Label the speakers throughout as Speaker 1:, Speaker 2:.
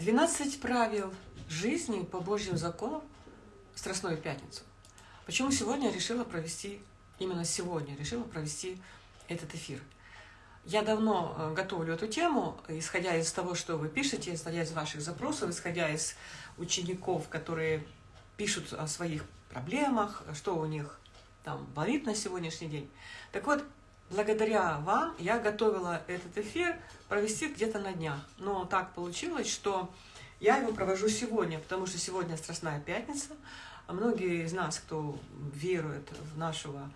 Speaker 1: 12 правил жизни по Божьим законам в Страстную Пятницу. Почему сегодня я решила провести, именно сегодня решила провести этот эфир? Я давно э, готовлю эту тему, исходя из того, что вы пишете, исходя из ваших запросов, исходя из учеников, которые пишут о своих проблемах, что у них там болит на сегодняшний день. Так вот, благодаря вам я готовила этот эфир провести где-то на днях. Но так получилось, что я его провожу сегодня, потому что сегодня Страстная Пятница. А многие из нас, кто верует в нашего,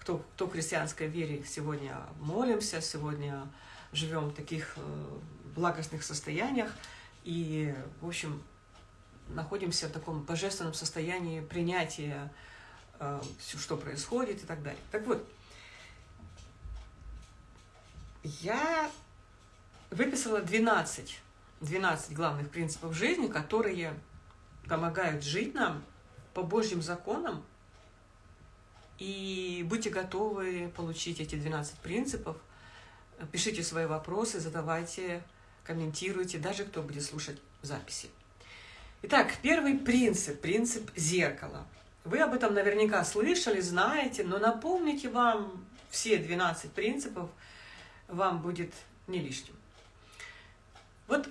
Speaker 1: кто, кто в христианской вере, сегодня молимся, сегодня живем в таких э, благостных состояниях. И, в общем, находимся в таком божественном состоянии принятия э, все, что происходит и так далее. Так вот, я выписала 12, 12 главных принципов жизни, которые помогают жить нам по Божьим законам. И будьте готовы получить эти 12 принципов. Пишите свои вопросы, задавайте, комментируйте, даже кто будет слушать записи. Итак, первый принцип, принцип зеркала. Вы об этом наверняка слышали, знаете, но напомните вам все 12 принципов, вам будет не лишним. Вот,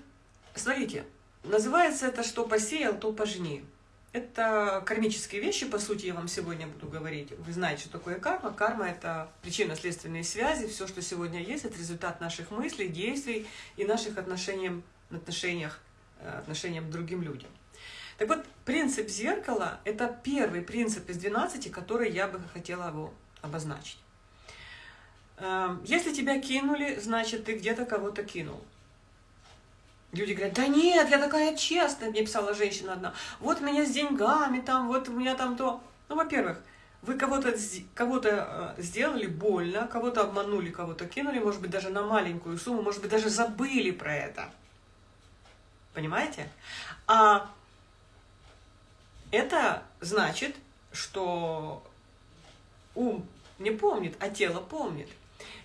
Speaker 1: смотрите, называется это «что посеял, то пожни». Это кармические вещи, по сути, я вам сегодня буду говорить. Вы знаете, что такое карма. Карма – это причинно-следственные связи. Все, что сегодня есть, это результат наших мыслей, действий и наших отношений, отношениях, э, отношениям к другим людям. Так вот, принцип зеркала – это первый принцип из 12, который я бы хотела его обозначить. Эм, если тебя кинули, значит, ты где-то кого-то кинул. Люди говорят, да нет, я такая честная, мне писала женщина одна, вот меня с деньгами, там, вот у меня там то. Ну, во-первых, вы кого-то кого, -то, э, сделали больно, кого-то обманули, кого-то кинули, может быть, даже на маленькую сумму, может быть, даже забыли про это. Понимаете? А это значит, что ум не помнит, а тело помнит.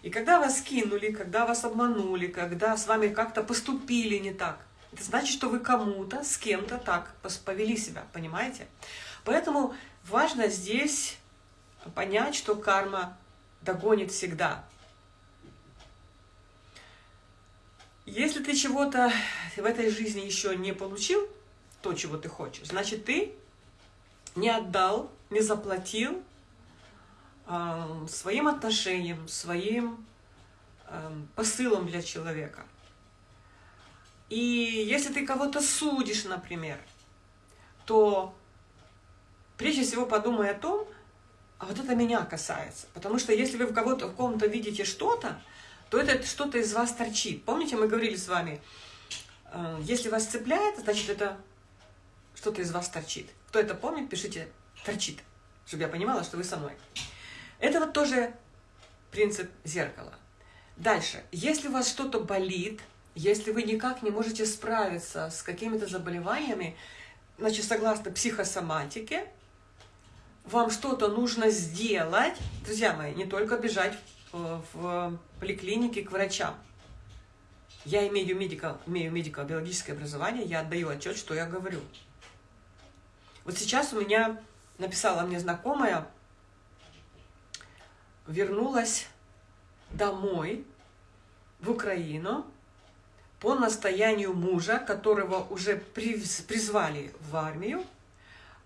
Speaker 1: И когда вас кинули, когда вас обманули, когда с вами как-то поступили не так, это значит, что вы кому-то, с кем-то так повели себя, понимаете? Поэтому важно здесь понять, что карма догонит всегда. Если ты чего-то в этой жизни еще не получил, то, чего ты хочешь, значит, ты не отдал, не заплатил своим отношениям, своим посылом для человека. И если ты кого-то судишь, например, то прежде всего подумай о том, а вот это меня касается. Потому что если вы в кого-то в ком-то видите что-то, то это что-то из вас торчит. Помните, мы говорили с вами, если вас цепляет, значит это что-то из вас торчит. Кто это помнит, пишите «торчит», чтобы я понимала, что вы со мной. Это вот тоже принцип зеркала. Дальше. Если у вас что-то болит, если вы никак не можете справиться с какими-то заболеваниями, значит, согласно психосоматике, вам что-то нужно сделать. Друзья мои, не только бежать в, поликлинике к врачам. Я имею медико, имею медико-биологическое образование, я отдаю отчет, что я говорю. Вот сейчас у меня написала мне знакомая, вернулась домой в Украину по настоянию мужа, которого уже призвали в армию,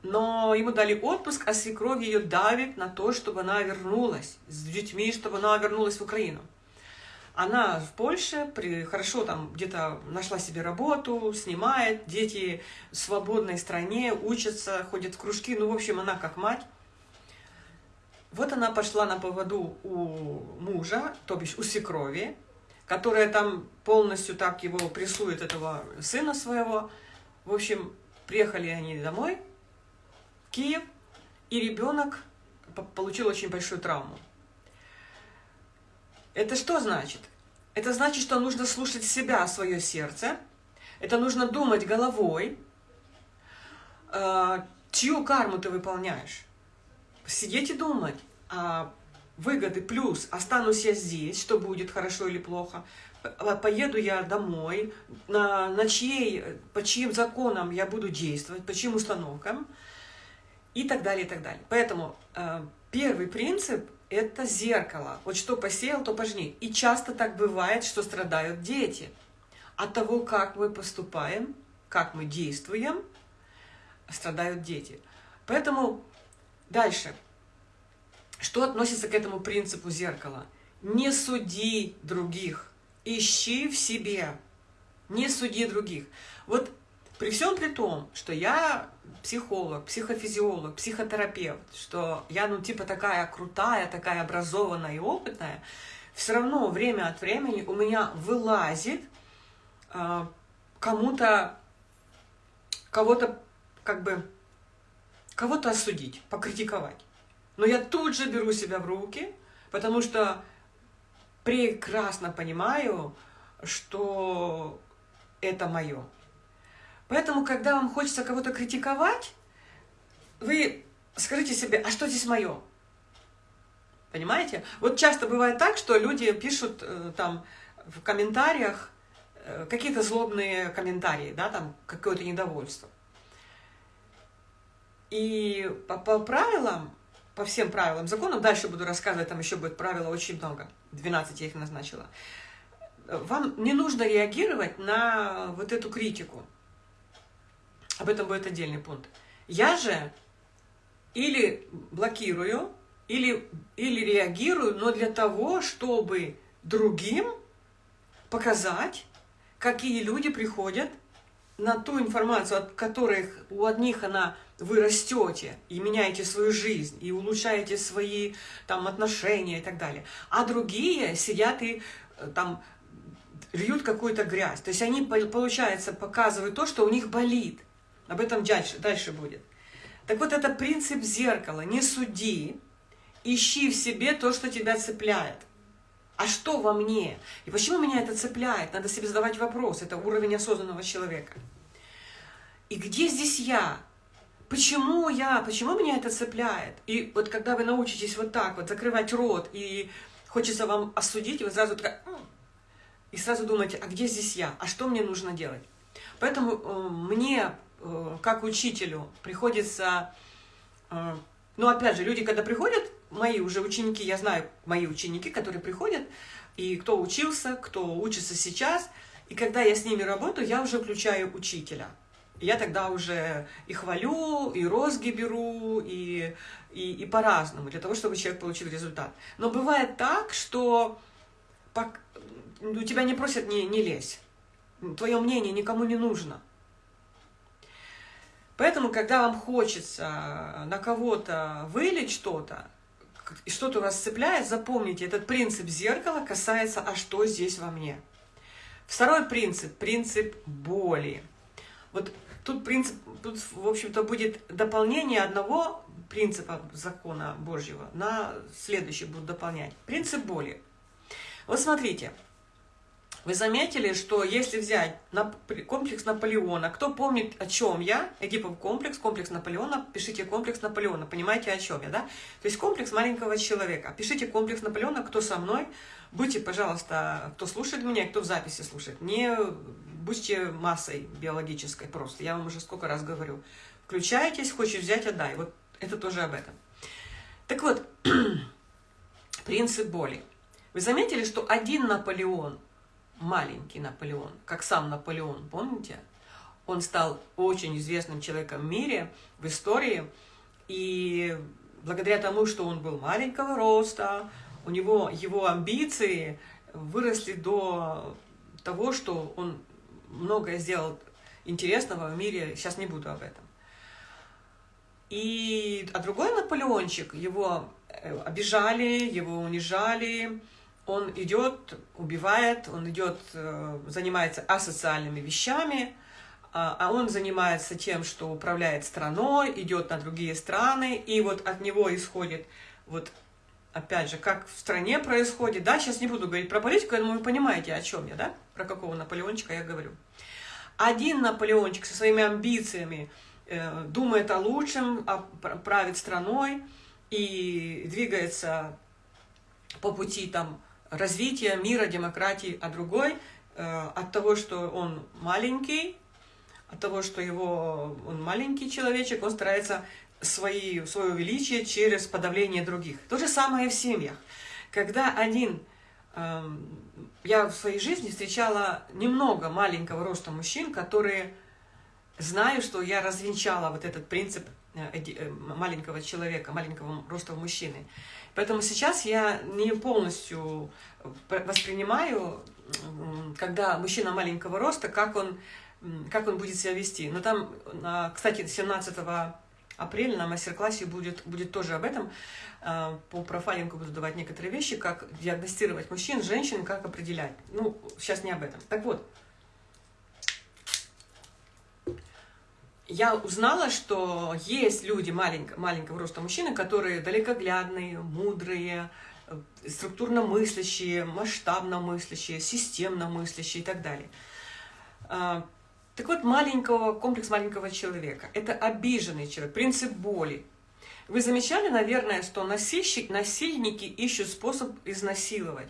Speaker 1: но ему дали отпуск, а свекровь ее давит на то, чтобы она вернулась с детьми, чтобы она вернулась в Украину. Она в Польше, при, хорошо там где-то нашла себе работу, снимает, дети в свободной стране, учатся, ходят в кружки, ну, в общем, она как мать. Вот она пошла на поводу у мужа, то бишь у свекрови, которая там полностью так его прессует, этого сына своего. В общем, приехали они домой, в Киев, и ребенок получил очень большую травму. Это что значит? Это значит, что нужно слушать себя, свое сердце. Это нужно думать головой, э, чью карму ты выполняешь. Сидеть и думать, а выгоды плюс, останусь я здесь, что будет хорошо или плохо. поеду я домой, на, на чьей, по чьим законам я буду действовать, по чьим установкам и так далее, и так далее. Поэтому э, первый принцип – это зеркало. Вот что посеял, то пожни. И часто так бывает, что страдают дети от того, как мы поступаем, как мы действуем, страдают дети. Поэтому дальше. Что относится к этому принципу зеркала? Не суди других, ищи в себе, не суди других. Вот при всем при том, что я психолог, психофизиолог, психотерапевт, что я, ну, типа такая крутая, такая образованная и опытная, все равно время от времени у меня вылазит э, кому-то, кого-то, как бы, кого-то осудить, покритиковать. Но я тут же беру себя в руки, потому что прекрасно понимаю, что это мое. Поэтому, когда вам хочется кого-то критиковать, вы скажите себе, а что здесь мое? Понимаете? Вот часто бывает так, что люди пишут э, там в комментариях э, какие-то злобные комментарии, да, там какое-то недовольство. И по, по правилам по всем правилам, законам, дальше буду рассказывать, там еще будет правила очень много, 12 я их назначила, вам не нужно реагировать на вот эту критику. Об этом будет отдельный пункт. Я же или блокирую, или, или реагирую, но для того, чтобы другим показать, какие люди приходят на ту информацию, от которых у одних она вы растете и меняете свою жизнь, и улучшаете свои там отношения и так далее. А другие сидят и э, там льют какую-то грязь. То есть они, получается, показывают то, что у них болит. Об этом дальше, дальше будет. Так вот, это принцип зеркала. Не суди, ищи в себе то, что тебя цепляет. А что во мне? И почему меня это цепляет? Надо себе задавать вопрос. Это уровень осознанного человека. И где здесь я? Почему я? Почему меня это цепляет? И вот когда вы научитесь вот так вот закрывать рот, и хочется вам осудить, вы сразу такая... И сразу думаете, а где здесь я? А что мне нужно делать? Поэтому э, мне, э, как учителю, приходится... Э, ну, опять же, люди, когда приходят, мои уже ученики, я знаю мои ученики, которые приходят, и кто учился, кто учится сейчас, и когда я с ними работаю, я уже включаю учителя. Я тогда уже и хвалю, и розги беру, и, и, и по-разному, для того, чтобы человек получил результат. Но бывает так, что у тебя не просят не, не лезь. Твое мнение никому не нужно. Поэтому, когда вам хочется на кого-то вылить что-то, и что-то вас цепляет, запомните, этот принцип зеркала касается «а что здесь во мне?». Второй принцип – принцип боли. Вот тут принцип, тут, в общем-то, будет дополнение одного принципа закона Божьего на следующий будут дополнять. Принцип боли. Вот смотрите, вы заметили, что если взять комплекс Наполеона, кто помнит, о чем я, Эдипов комплекс, комплекс Наполеона, пишите комплекс Наполеона, понимаете, о чем я, да? То есть комплекс маленького человека. Пишите комплекс Наполеона, кто со мной, будьте, пожалуйста, кто слушает меня, кто в записи слушает, не будьте массой биологической просто, я вам уже сколько раз говорю. Включайтесь, хочешь взять, отдай. Вот это тоже об этом. Так вот, принцип боли. Вы заметили, что один Наполеон, маленький Наполеон, как сам Наполеон, помните? Он стал очень известным человеком в мире, в истории, и благодаря тому, что он был маленького роста, у него его амбиции выросли до того, что он многое сделал интересного в мире, сейчас не буду об этом. И, а другой Наполеончик, его э, обижали, его унижали, он идет, убивает, он идет, э, занимается асоциальными вещами, а, а он занимается тем, что управляет страной, идет на другие страны, и вот от него исходит, вот опять же, как в стране происходит, да, сейчас не буду говорить про политику, я думаю, вы понимаете, о чем я, да, про какого Наполеончика я говорю. Один Наполеончик со своими амбициями э, думает о лучшем, о, правит страной и двигается по пути там развития мира, демократии, а другой э, от того, что он маленький, от того, что его, он маленький человечек, он старается свои, свое величие через подавление других. То же самое в семьях. Когда один... Э, я в своей жизни встречала немного маленького роста мужчин, которые знаю, что я развенчала вот этот принцип э, э, маленького человека, маленького роста мужчины. Поэтому сейчас я не полностью воспринимаю, когда мужчина маленького роста, как он, как он будет себя вести. Но там, кстати, 17 апреля на мастер-классе будет, будет тоже об этом. А, по профайлингу буду давать некоторые вещи, как диагностировать мужчин, женщин, как определять. Ну, сейчас не об этом. Так вот, я узнала, что есть люди маленького, маленького роста мужчины, которые далекоглядные, мудрые, структурно мыслящие, масштабно мыслящие, системно мыслящие и так далее. А, так вот, маленького, комплекс маленького человека – это обиженный человек, принцип боли. Вы замечали, наверное, что насильщик, насильники ищут способ изнасиловать.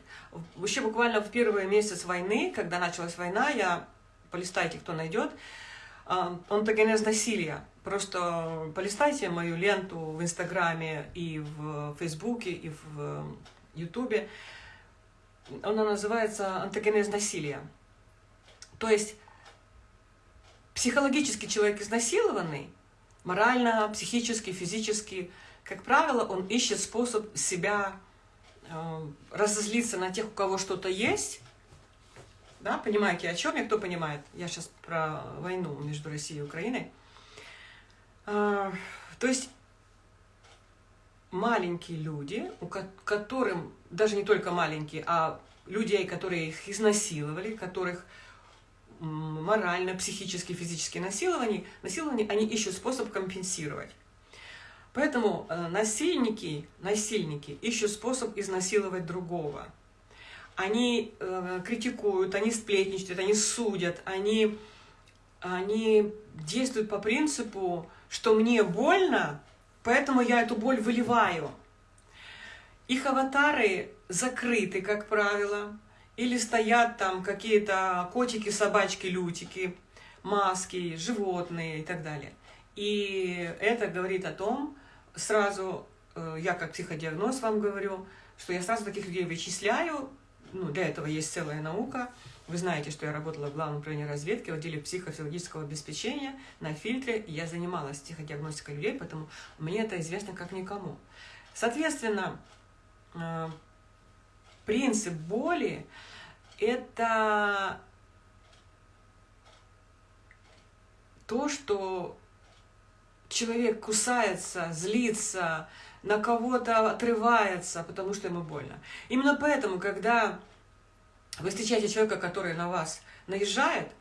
Speaker 1: Еще буквально в первый месяц войны, когда началась война, я, полистайте, кто найдет, онтогенез насилия. Просто полистайте мою ленту в Инстаграме и в Фейсбуке, и в Ютубе. Она называется антогенез насилия. То есть психологически человек изнасилованный, морально, психически, физически, как правило, он ищет способ себя э, разозлиться на тех, у кого что-то есть, да, понимаете, о чем я? Кто понимает? Я сейчас про войну между Россией и Украиной. А, то есть маленькие люди, у которым, даже не только маленькие, а людей, которые их изнасиловали, которых морально, психически, физически насилование, насилование, они ищут способ компенсировать. Поэтому э, насильники, насильники ищут способ изнасиловать другого они э, критикуют, они сплетничают, они судят, они, они действуют по принципу, что мне больно, поэтому я эту боль выливаю. Их аватары закрыты, как правило, или стоят там какие-то котики, собачки, лютики, маски, животные и так далее. И это говорит о том, сразу, э, я как психодиагноз вам говорю, что я сразу таких людей вычисляю, ну, для этого есть целая наука. Вы знаете, что я работала в Главном управлении разведки в отделе психофизиологического обеспечения на фильтре. И я занималась психодиагностикой людей, поэтому мне это известно как никому. Соответственно, э, принцип боли – это то, что человек кусается, злится, на кого-то отрывается, потому что ему больно. Именно поэтому, когда вы встречаете человека, который на вас наезжает,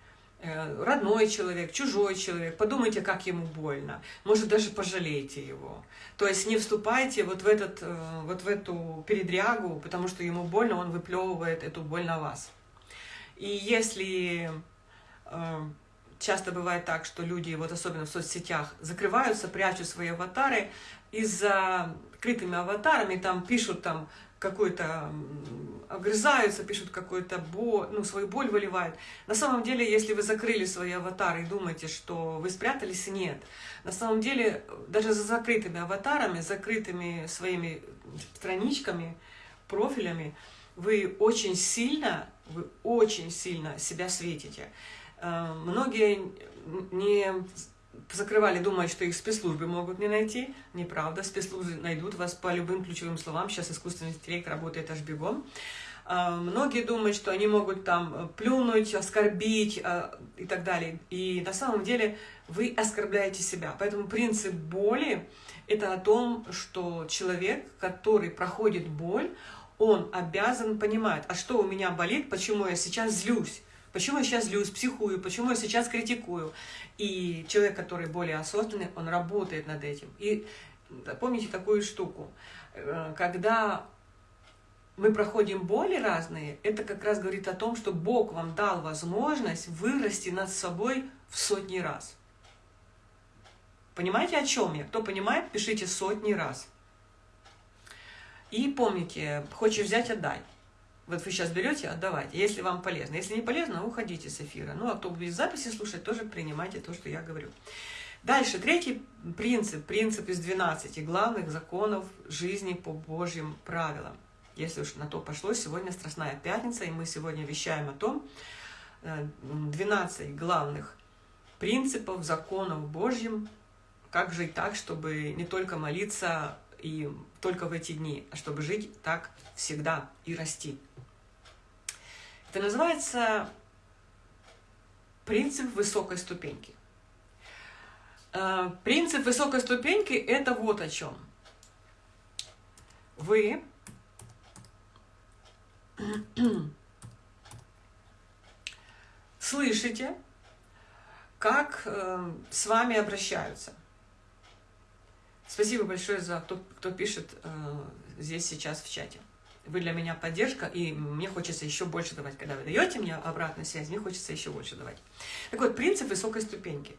Speaker 1: родной человек, чужой человек, подумайте, как ему больно. Может, даже пожалейте его. То есть не вступайте вот в, этот, э, вот в эту передрягу, потому что ему больно, он выплевывает эту боль на вас. И если э, часто бывает так, что люди, вот особенно в соцсетях, закрываются, прячут свои аватары, и за крытыми аватарами там пишут там какой-то, огрызаются, пишут какую-то боль, ну, свою боль выливают. На самом деле, если вы закрыли свои аватары и думаете, что вы спрятались, нет. На самом деле, даже за закрытыми аватарами, закрытыми своими страничками, профилями, вы очень сильно, вы очень сильно себя светите. Э, многие не закрывали, думая, что их спецслужбы могут не найти. Неправда, спецслужбы найдут вас по любым ключевым словам. Сейчас искусственный интеллект работает аж бегом. А, многие думают, что они могут там э, плюнуть, оскорбить а, и так далее. И на самом деле вы оскорбляете себя. Поэтому принцип боли – это о том, что человек, который проходит боль, он обязан понимать, а что у меня болит, почему я сейчас злюсь. Почему я сейчас злюсь, психую, почему я сейчас критикую. И человек, который более осознанный, он работает над этим. И помните такую штуку, э, когда мы проходим боли разные, это как раз говорит о том, что Бог вам дал возможность вырасти над собой в сотни раз. Понимаете, о чем я? Кто понимает, пишите сотни раз. И помните, хочешь взять – отдай. Вот вы сейчас берете, отдавайте, если вам полезно. Если не полезно, уходите с эфира. Ну, а кто будет записи слушать, тоже принимайте то, что я говорю. Дальше, третий принцип, принцип из 12 главных законов жизни по Божьим правилам. Если уж на то пошло, сегодня Страстная Пятница, и мы сегодня вещаем о том, 12 э, главных принципов, законов Божьим, как жить так, чтобы не только молиться и только в эти дни, а чтобы жить так всегда и расти. Это называется принцип высокой ступеньки. Э, принцип высокой ступеньки – это вот о чем. Вы слышите, как э, с вами обращаются. Спасибо большое за кто, кто пишет э, здесь сейчас в чате. Вы для меня поддержка, и мне хочется еще больше давать. Когда вы даете мне обратную связь, мне хочется еще больше давать. Так вот, принцип высокой ступеньки.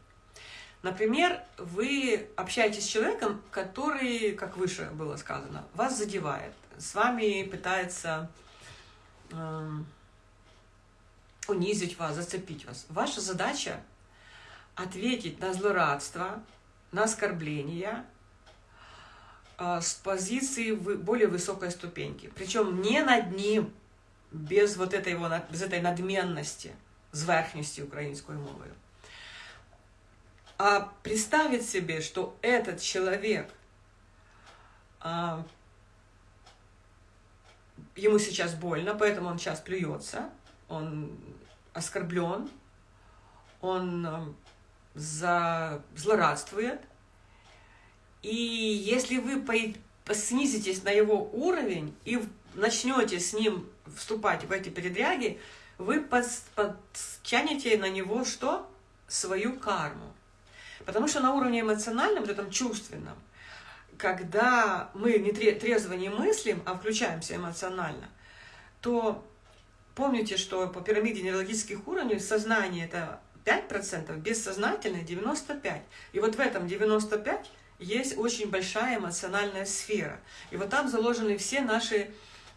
Speaker 1: Например, вы общаетесь с человеком, который, как выше было сказано, вас задевает, с вами пытается э, унизить вас, зацепить вас. Ваша задача ответить на злорадство, на оскорбления с позиции более высокой ступеньки. Причем не над ним, без вот этой, его, без этой надменности, зверхности украинской мовою. А представить себе, что этот человек, а, ему сейчас больно, поэтому он сейчас плюется, он оскорблен, он а, за... злорадствует. И если вы снизитесь на его уровень и начнете с ним вступать в эти передряги, вы подтянете на него что? Свою карму. Потому что на уровне эмоциональном, вот этом чувственном, когда мы не трезво не мыслим, а включаемся эмоционально, то помните, что по пирамиде нейрологических уровней сознание это 5%, бессознательное 95%. И вот в этом 95% есть очень большая эмоциональная сфера. И вот там заложены все наши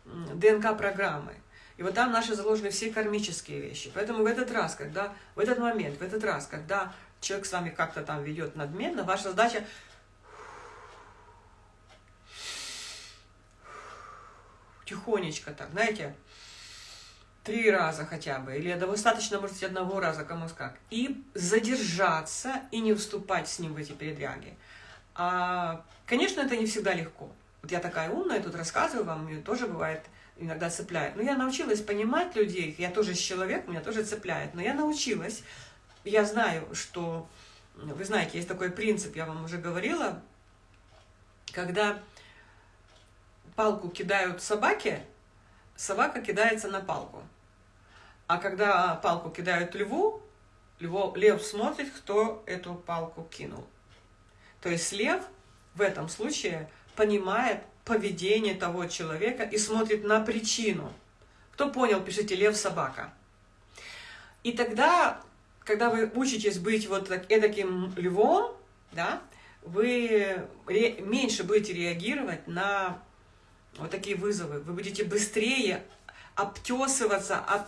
Speaker 1: ДНК-программы. И вот там наши заложены все кармические вещи. Поэтому в этот раз, когда, в этот момент, в этот раз, когда человек с вами как-то там ведет надменно, ваша задача тихонечко так, знаете, три раза хотя бы, или достаточно, может быть, одного раза, кому как, и задержаться и не вступать с ним в эти передряги. А, конечно, это не всегда легко. Вот я такая умная, тут рассказываю вам, мне тоже бывает иногда цепляет. Но я научилась понимать людей, я тоже человек, меня тоже цепляет, но я научилась я знаю, что, вы знаете, есть такой принцип, я вам уже говорила, когда палку кидают собаке, собака кидается на палку. А когда палку кидают льву, льву, лев смотрит, кто эту палку кинул. То есть лев в этом случае понимает поведение того человека и смотрит на причину. Кто понял, пишите «лев, собака». И тогда когда вы учитесь быть вот таким львом, да, вы меньше будете реагировать на вот такие вызовы. Вы будете быстрее обтесываться. Об...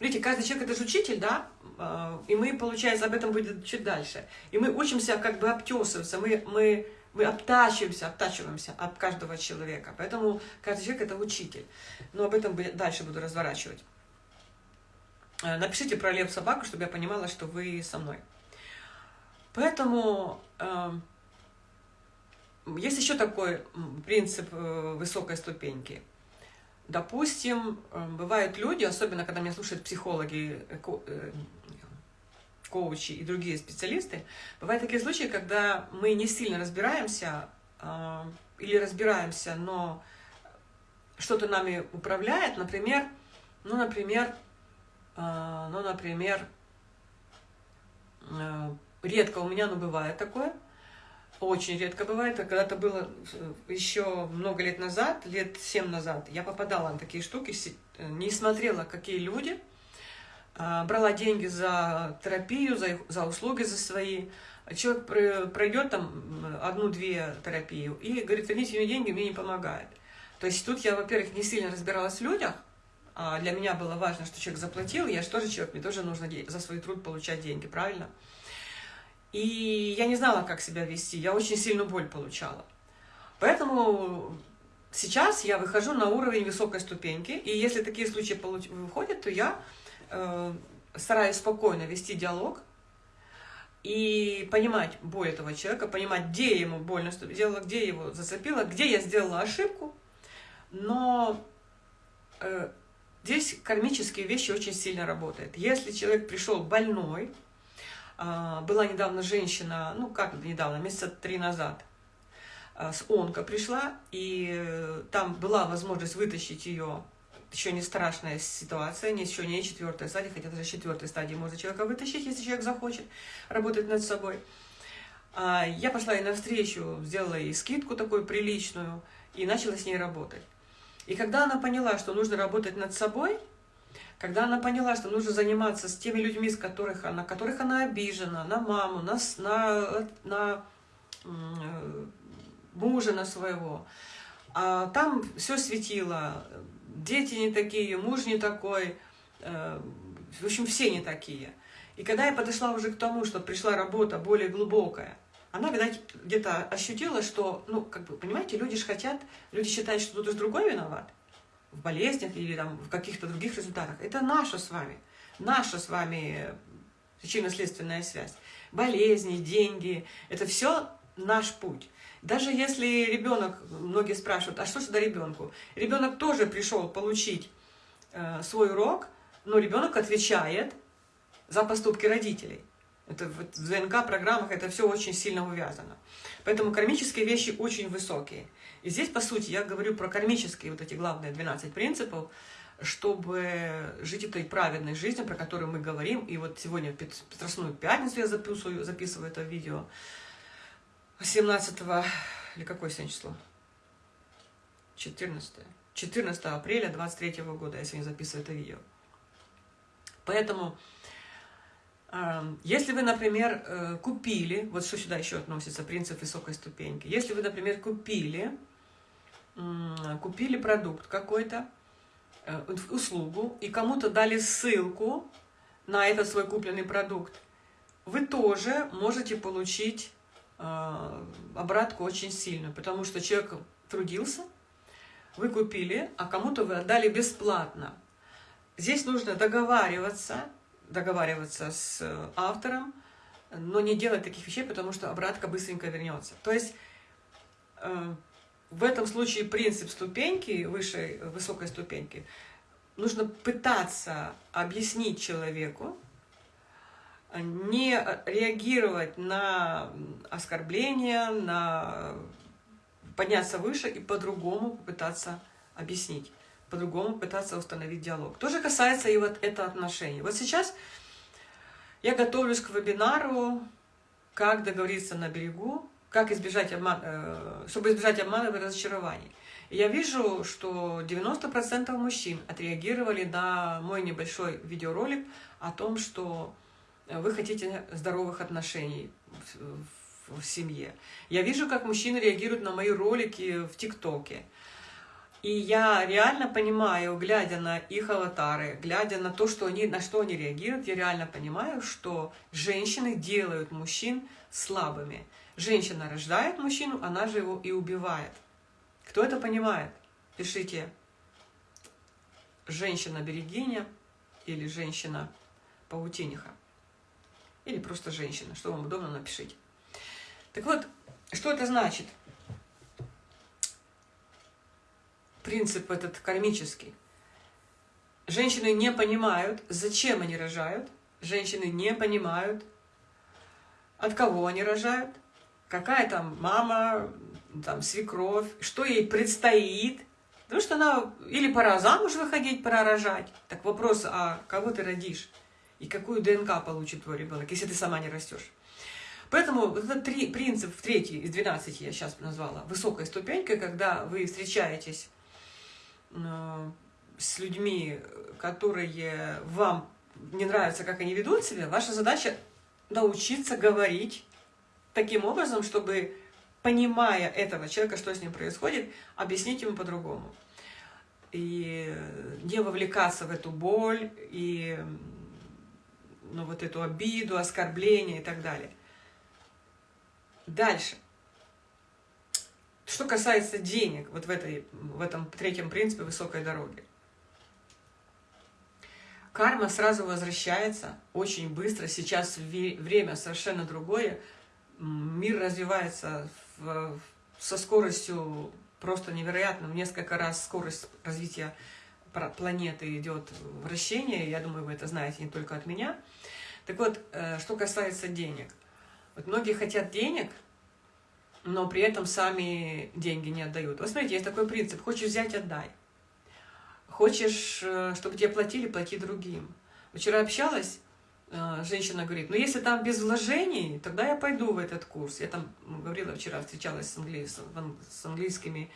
Speaker 1: Видите, каждый человек это же учитель, да? А, и мы, получается, об этом будет чуть дальше. И мы учимся как бы обтесываться. Мы, мы, мы обтачиваемся, обтачиваемся от каждого человека. Поэтому каждый человек это учитель. Но об этом дальше буду разворачивать. Э, напишите про лев собаку, чтобы я понимала, что вы со мной. Поэтому э, есть еще такой принцип э, высокой ступеньки. Допустим, э, бывают люди, особенно когда меня слушают психологи, э, э, коучи и другие специалисты, бывают такие случаи, когда мы не сильно разбираемся э, или разбираемся, но что-то нами управляет, например, ну, например, а, ну, например, э, редко у меня, но бывает такое, очень редко бывает, а когда-то было э, еще много лет назад, лет семь назад, я попадала на такие штуки, э, не смотрела, какие люди, а, брала деньги за терапию, за, за услуги за свои, человек пройдет там одну-две терапию и говорит, верните мне деньги, мне не помогает. То есть тут я, во-первых, не сильно разбиралась в людях, а для меня было важно, что человек заплатил, я же тоже человек, мне тоже нужно за свой труд получать деньги, правильно? И я не знала, как себя вести, я очень сильную боль получала. Поэтому сейчас я выхожу на уровень высокой ступеньки, и если такие случаи выходят, то я э, стараюсь спокойно вести диалог, и понимать боль этого человека, понимать, где ему больно сделала, где его зацепило, где я сделала ошибку. Но э, здесь кармические вещи очень сильно работают. Если человек пришел больной, была недавно женщина, ну как недавно, месяца три назад, э, с онко пришла, и э, там была возможность вытащить ее еще не страшная ситуация, не еще не четвертая стадия, хотя даже четвертой стадии можно человека вытащить, если человек захочет работать над собой. А, я пошла ей навстречу, сделала ей скидку такую приличную и начала с ней работать. И когда она поняла, что нужно работать над собой, когда она поняла, что нужно заниматься с теми людьми, с которых она, которых она обижена, на маму, на, на, на мужа на своего, а там все светило, дети не такие, муж не такой, э, в общем, все не такие. И когда я подошла уже к тому, что пришла работа более глубокая, она, видать, где-то ощутила, что, ну, как бы, понимаете, люди же хотят, люди считают, что кто-то другой виноват в болезнях или там в каких-то других результатах. Это наша с вами, наша с вами причинно-следственная связь. Болезни, деньги, это все наш путь. Даже если ребенок, многие спрашивают, а что сюда ребенку? Ребенок тоже пришел получить э, свой урок, но ребенок отвечает за поступки родителей. Это в ДНК-программах это все очень сильно увязано. Поэтому кармические вещи очень высокие. И здесь, по сути, я говорю про кармические вот эти главные 12 принципов, чтобы жить этой праведной жизнью, про которую мы говорим. И вот сегодня, в Петросную пятницу я записываю, записываю это видео. 17 или какое сегодня число? 14. 14 апреля 23 года, я сегодня записываю это видео. Поэтому, эм, если вы, например, э, купили, вот что сюда еще относится, принцип высокой ступеньки, если вы, например, купили, купили продукт какой-то, э, услугу, и кому-то дали ссылку на этот свой купленный продукт, вы тоже можете получить а, обратку очень сильно, потому что человек трудился, вы купили, а кому-то вы отдали бесплатно. Здесь нужно договариваться, договариваться с автором, но не делать таких вещей, потому что обратка быстренько вернется. То есть э, в этом случае принцип ступеньки, высшей, высокой ступеньки, нужно пытаться объяснить человеку, не реагировать на оскорбления, на подняться выше и по-другому попытаться объяснить, по-другому пытаться установить диалог. То же касается и вот это отношение. Вот сейчас я готовлюсь к вебинару «Как договориться на берегу», как избежать обман, э, чтобы избежать обмана и разочарований. Я вижу, что 90% мужчин отреагировали на мой небольшой видеоролик о том, что вы хотите здоровых отношений в, в семье. Я вижу, как мужчины реагируют на мои ролики в ТикТоке. И я реально понимаю, глядя на их аватары, глядя на то, что они, на что они реагируют, я реально понимаю, что женщины делают мужчин слабыми. Женщина рождает мужчину, она же его и убивает. Кто это понимает? Пишите «женщина-берегиня» или «женщина-паутиниха» или просто женщина, что вам удобно, напишите. Так вот, что это значит? Принцип этот кармический. Женщины не понимают, зачем они рожают. Женщины не понимают, от кого они рожают, какая там мама, там свекровь, что ей предстоит. Потому что она или пора замуж выходить, пора рожать. Так вопрос, а кого ты родишь? и какую ДНК получит твой ребенок, если ты сама не растешь. Поэтому вот этот три, принцип, в третий из 12 я сейчас назвала, высокая ступенька, когда вы встречаетесь э, с людьми, которые вам не нравятся, как они ведут себя, ваша задача научиться говорить таким образом, чтобы, понимая этого человека, что с ним происходит, объяснить ему по-другому. и не вовлекаться в эту боль, и ну, вот эту обиду, оскорбление и так далее. Дальше. Что касается денег, вот в, этой, в этом третьем принципе высокой дороги. Карма сразу возвращается очень быстро. Сейчас время совершенно другое. Мир развивается в, со скоростью просто невероятно. В несколько раз скорость развития планеты идет вращение. Я думаю, вы это знаете не только от меня. Так вот, э, что касается денег. Вот многие хотят денег, но при этом сами деньги не отдают. Вот смотрите, есть такой принцип. Хочешь взять – отдай. Хочешь, э, чтобы тебе платили, плати другим. Вчера общалась, женщина говорит, ну если там без вложений, тогда я пойду в этот курс. Я там говорила вчера, встречалась с, англи... с английскими,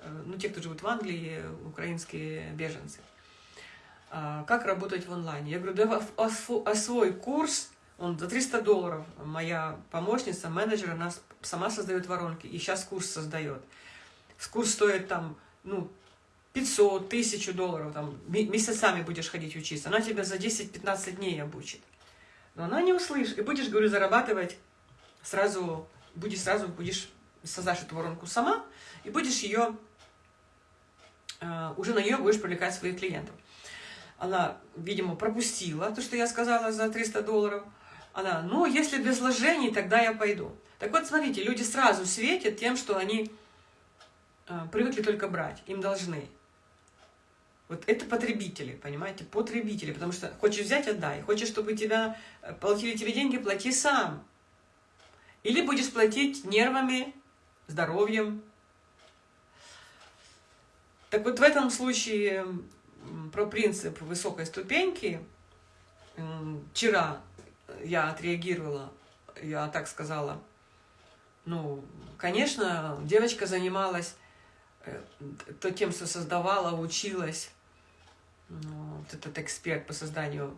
Speaker 1: э, ну те, кто живут в Англии, украинские беженцы. А, как работать в онлайне? Я говорю, да освой курс, он за 300 долларов. Моя помощница, менеджер, она сама создает воронки, и сейчас курс создает. Курс стоит там, ну, 500, 1000 долларов, там, месяцами будешь ходить учиться, она тебя за 10-15 дней обучит. Но она не услышит, и будешь, говорю, зарабатывать сразу, будешь сразу, будешь создашь эту воронку сама, и будешь ее, э, уже на нее будешь привлекать своих клиентов. Она, видимо, пропустила то, что я сказала за 300 долларов. Она, ну, если без вложений, тогда я пойду. Так вот, смотрите, люди сразу светят тем, что они э, привыкли только брать, им должны. Вот это потребители, понимаете, потребители, потому что хочешь взять, отдай. Хочешь, чтобы тебя э, платили тебе деньги, плати сам. Или будешь платить нервами, здоровьем. Так вот в этом случае про принцип высокой ступеньки вчера я отреагировала, я так сказала, ну, конечно, девочка занималась э, то тем, что создавала, училась, вот этот эксперт по созданию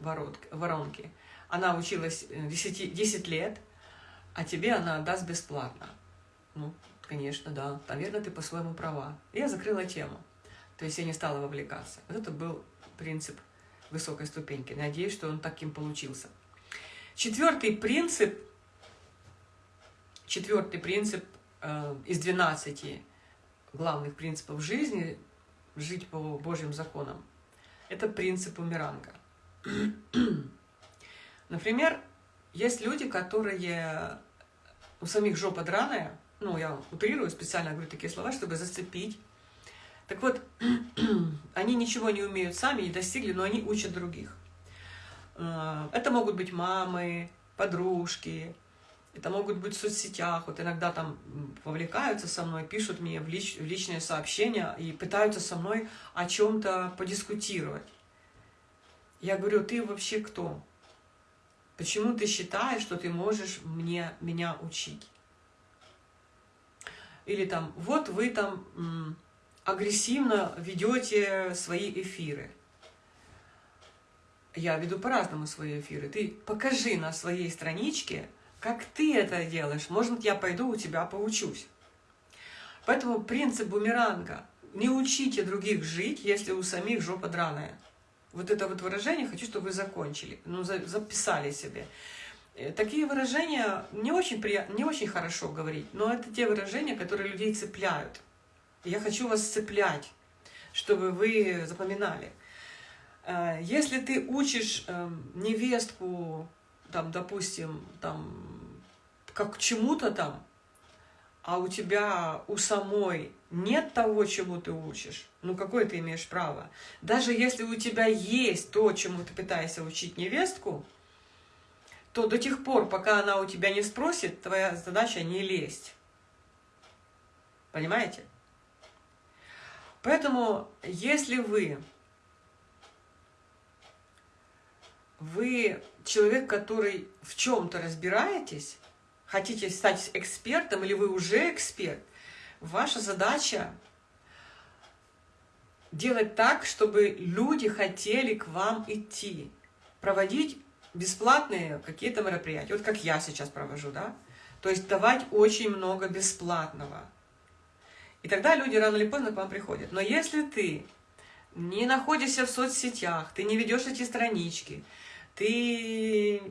Speaker 1: воронки, она училась 10, э, 10 лет, а тебе она даст бесплатно. Ну, конечно, да. Наверное, ты по-своему права. Я закрыла тему. То есть я не стала вовлекаться. Вот это был принцип высокой ступеньки. Надеюсь, что он таким получился. Четвертый принцип, четвертый принцип э, из 12 главных принципов жизни – жить по Божьим законам. Это принцип умиранга. Например, есть люди, которые у самих жопа драная, ну, я утрирую, специально говорю такие слова, чтобы зацепить. Так вот, они ничего не умеют сами, не достигли, но они учат других. Э, это могут быть мамы, подружки, это могут быть в соцсетях, вот иногда там вовлекаются со мной, пишут мне в, лич, в личные сообщения и пытаются со мной о чем-то подискутировать. Я говорю, ты вообще кто? Почему ты считаешь, что ты можешь мне, меня учить? Или там, вот вы там агрессивно ведете свои эфиры. Я веду по-разному свои эфиры. Ты покажи на своей страничке, как ты это делаешь? Может, я пойду у тебя поучусь. Поэтому принцип бумеранга. Не учите других жить, если у самих жопа драная. Вот это вот выражение хочу, чтобы вы закончили, ну, записали себе. Э, такие выражения не очень, приятно, не очень хорошо говорить, но это те выражения, которые людей цепляют. Я хочу вас цеплять, чтобы вы запоминали. Э, если ты учишь эм, невестку там, допустим, там, как к чему-то там, а у тебя у самой нет того, чему ты учишь, ну какое ты имеешь право? Даже если у тебя есть то, чему ты пытаешься учить невестку, то до тех пор, пока она у тебя не спросит, твоя задача не лезть. Понимаете? Поэтому, если вы вы человек, который в чем-то разбираетесь, хотите стать экспертом или вы уже эксперт, ваша задача делать так, чтобы люди хотели к вам идти, проводить бесплатные какие-то мероприятия, вот как я сейчас провожу, да, то есть давать очень много бесплатного. И тогда люди рано или поздно к вам приходят. Но если ты не находишься в соцсетях, ты не ведешь эти странички, ты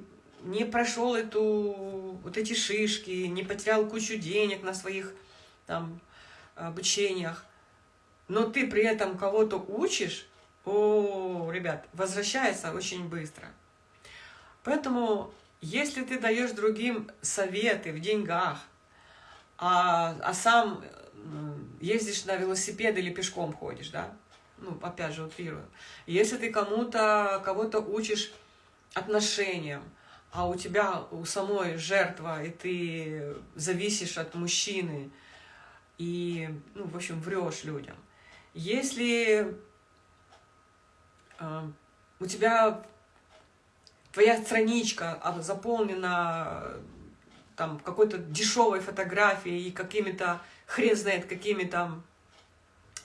Speaker 1: не прошел эту, вот эти шишки, не потерял кучу денег на своих там, обучениях, но ты при этом кого-то учишь, о, ребят, возвращается очень быстро. Поэтому, если ты даешь другим советы в деньгах, а, а сам ездишь на велосипед или пешком ходишь, да, ну, опять же, утрирую. Если ты кому-то, кого-то учишь отношениям, а у тебя у самой жертва, и ты зависишь от мужчины, и, ну, в общем, врешь людям. Если э, у тебя твоя страничка заполнена там какой-то дешевой фотографией и какими-то, хрен знает, какими там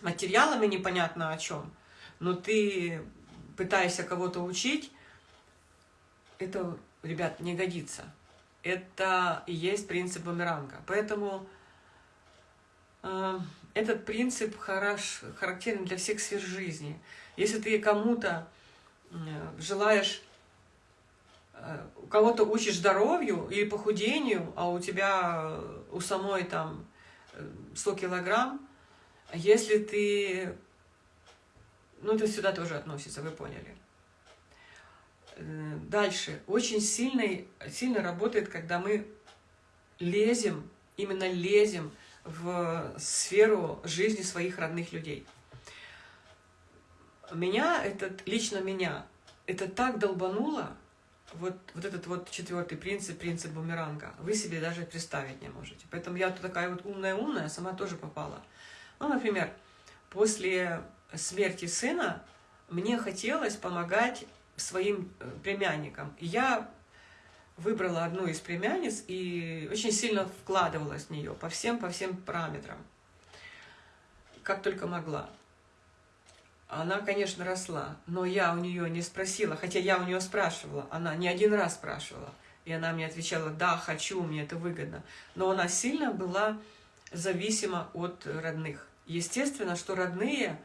Speaker 1: материалами непонятно о чем, но ты пытаешься кого-то учить, это, ребят, не годится. Это и есть принцип бумеранга. Поэтому э, этот принцип хорош, характерен для всех сфер жизни. Если ты кому-то э, желаешь, э, кого-то учишь здоровью или похудению, а у тебя у самой там 100 э, килограмм, если ты... Ну, это сюда тоже относится, вы поняли. Э, дальше. Очень сильно, сильно работает, когда мы лезем, именно лезем в сферу жизни своих родных людей. Меня, этот, лично меня, это так долбануло, вот, вот этот вот четвертый принцип, принцип бумеранга, вы себе даже представить не можете. Поэтому я такая вот умная-умная, сама тоже попала. Ну, например, после смерти сына мне хотелось помогать своим э, племянникам. я выбрала одну из племянниц и очень сильно вкладывалась в нее по всем, по всем параметрам, как только могла. Она, конечно, росла, но я у нее не спросила, хотя я у нее спрашивала, она не один раз спрашивала, и она мне отвечала, да, хочу, мне это выгодно. Но она сильно была зависима от родных. Естественно, что родные,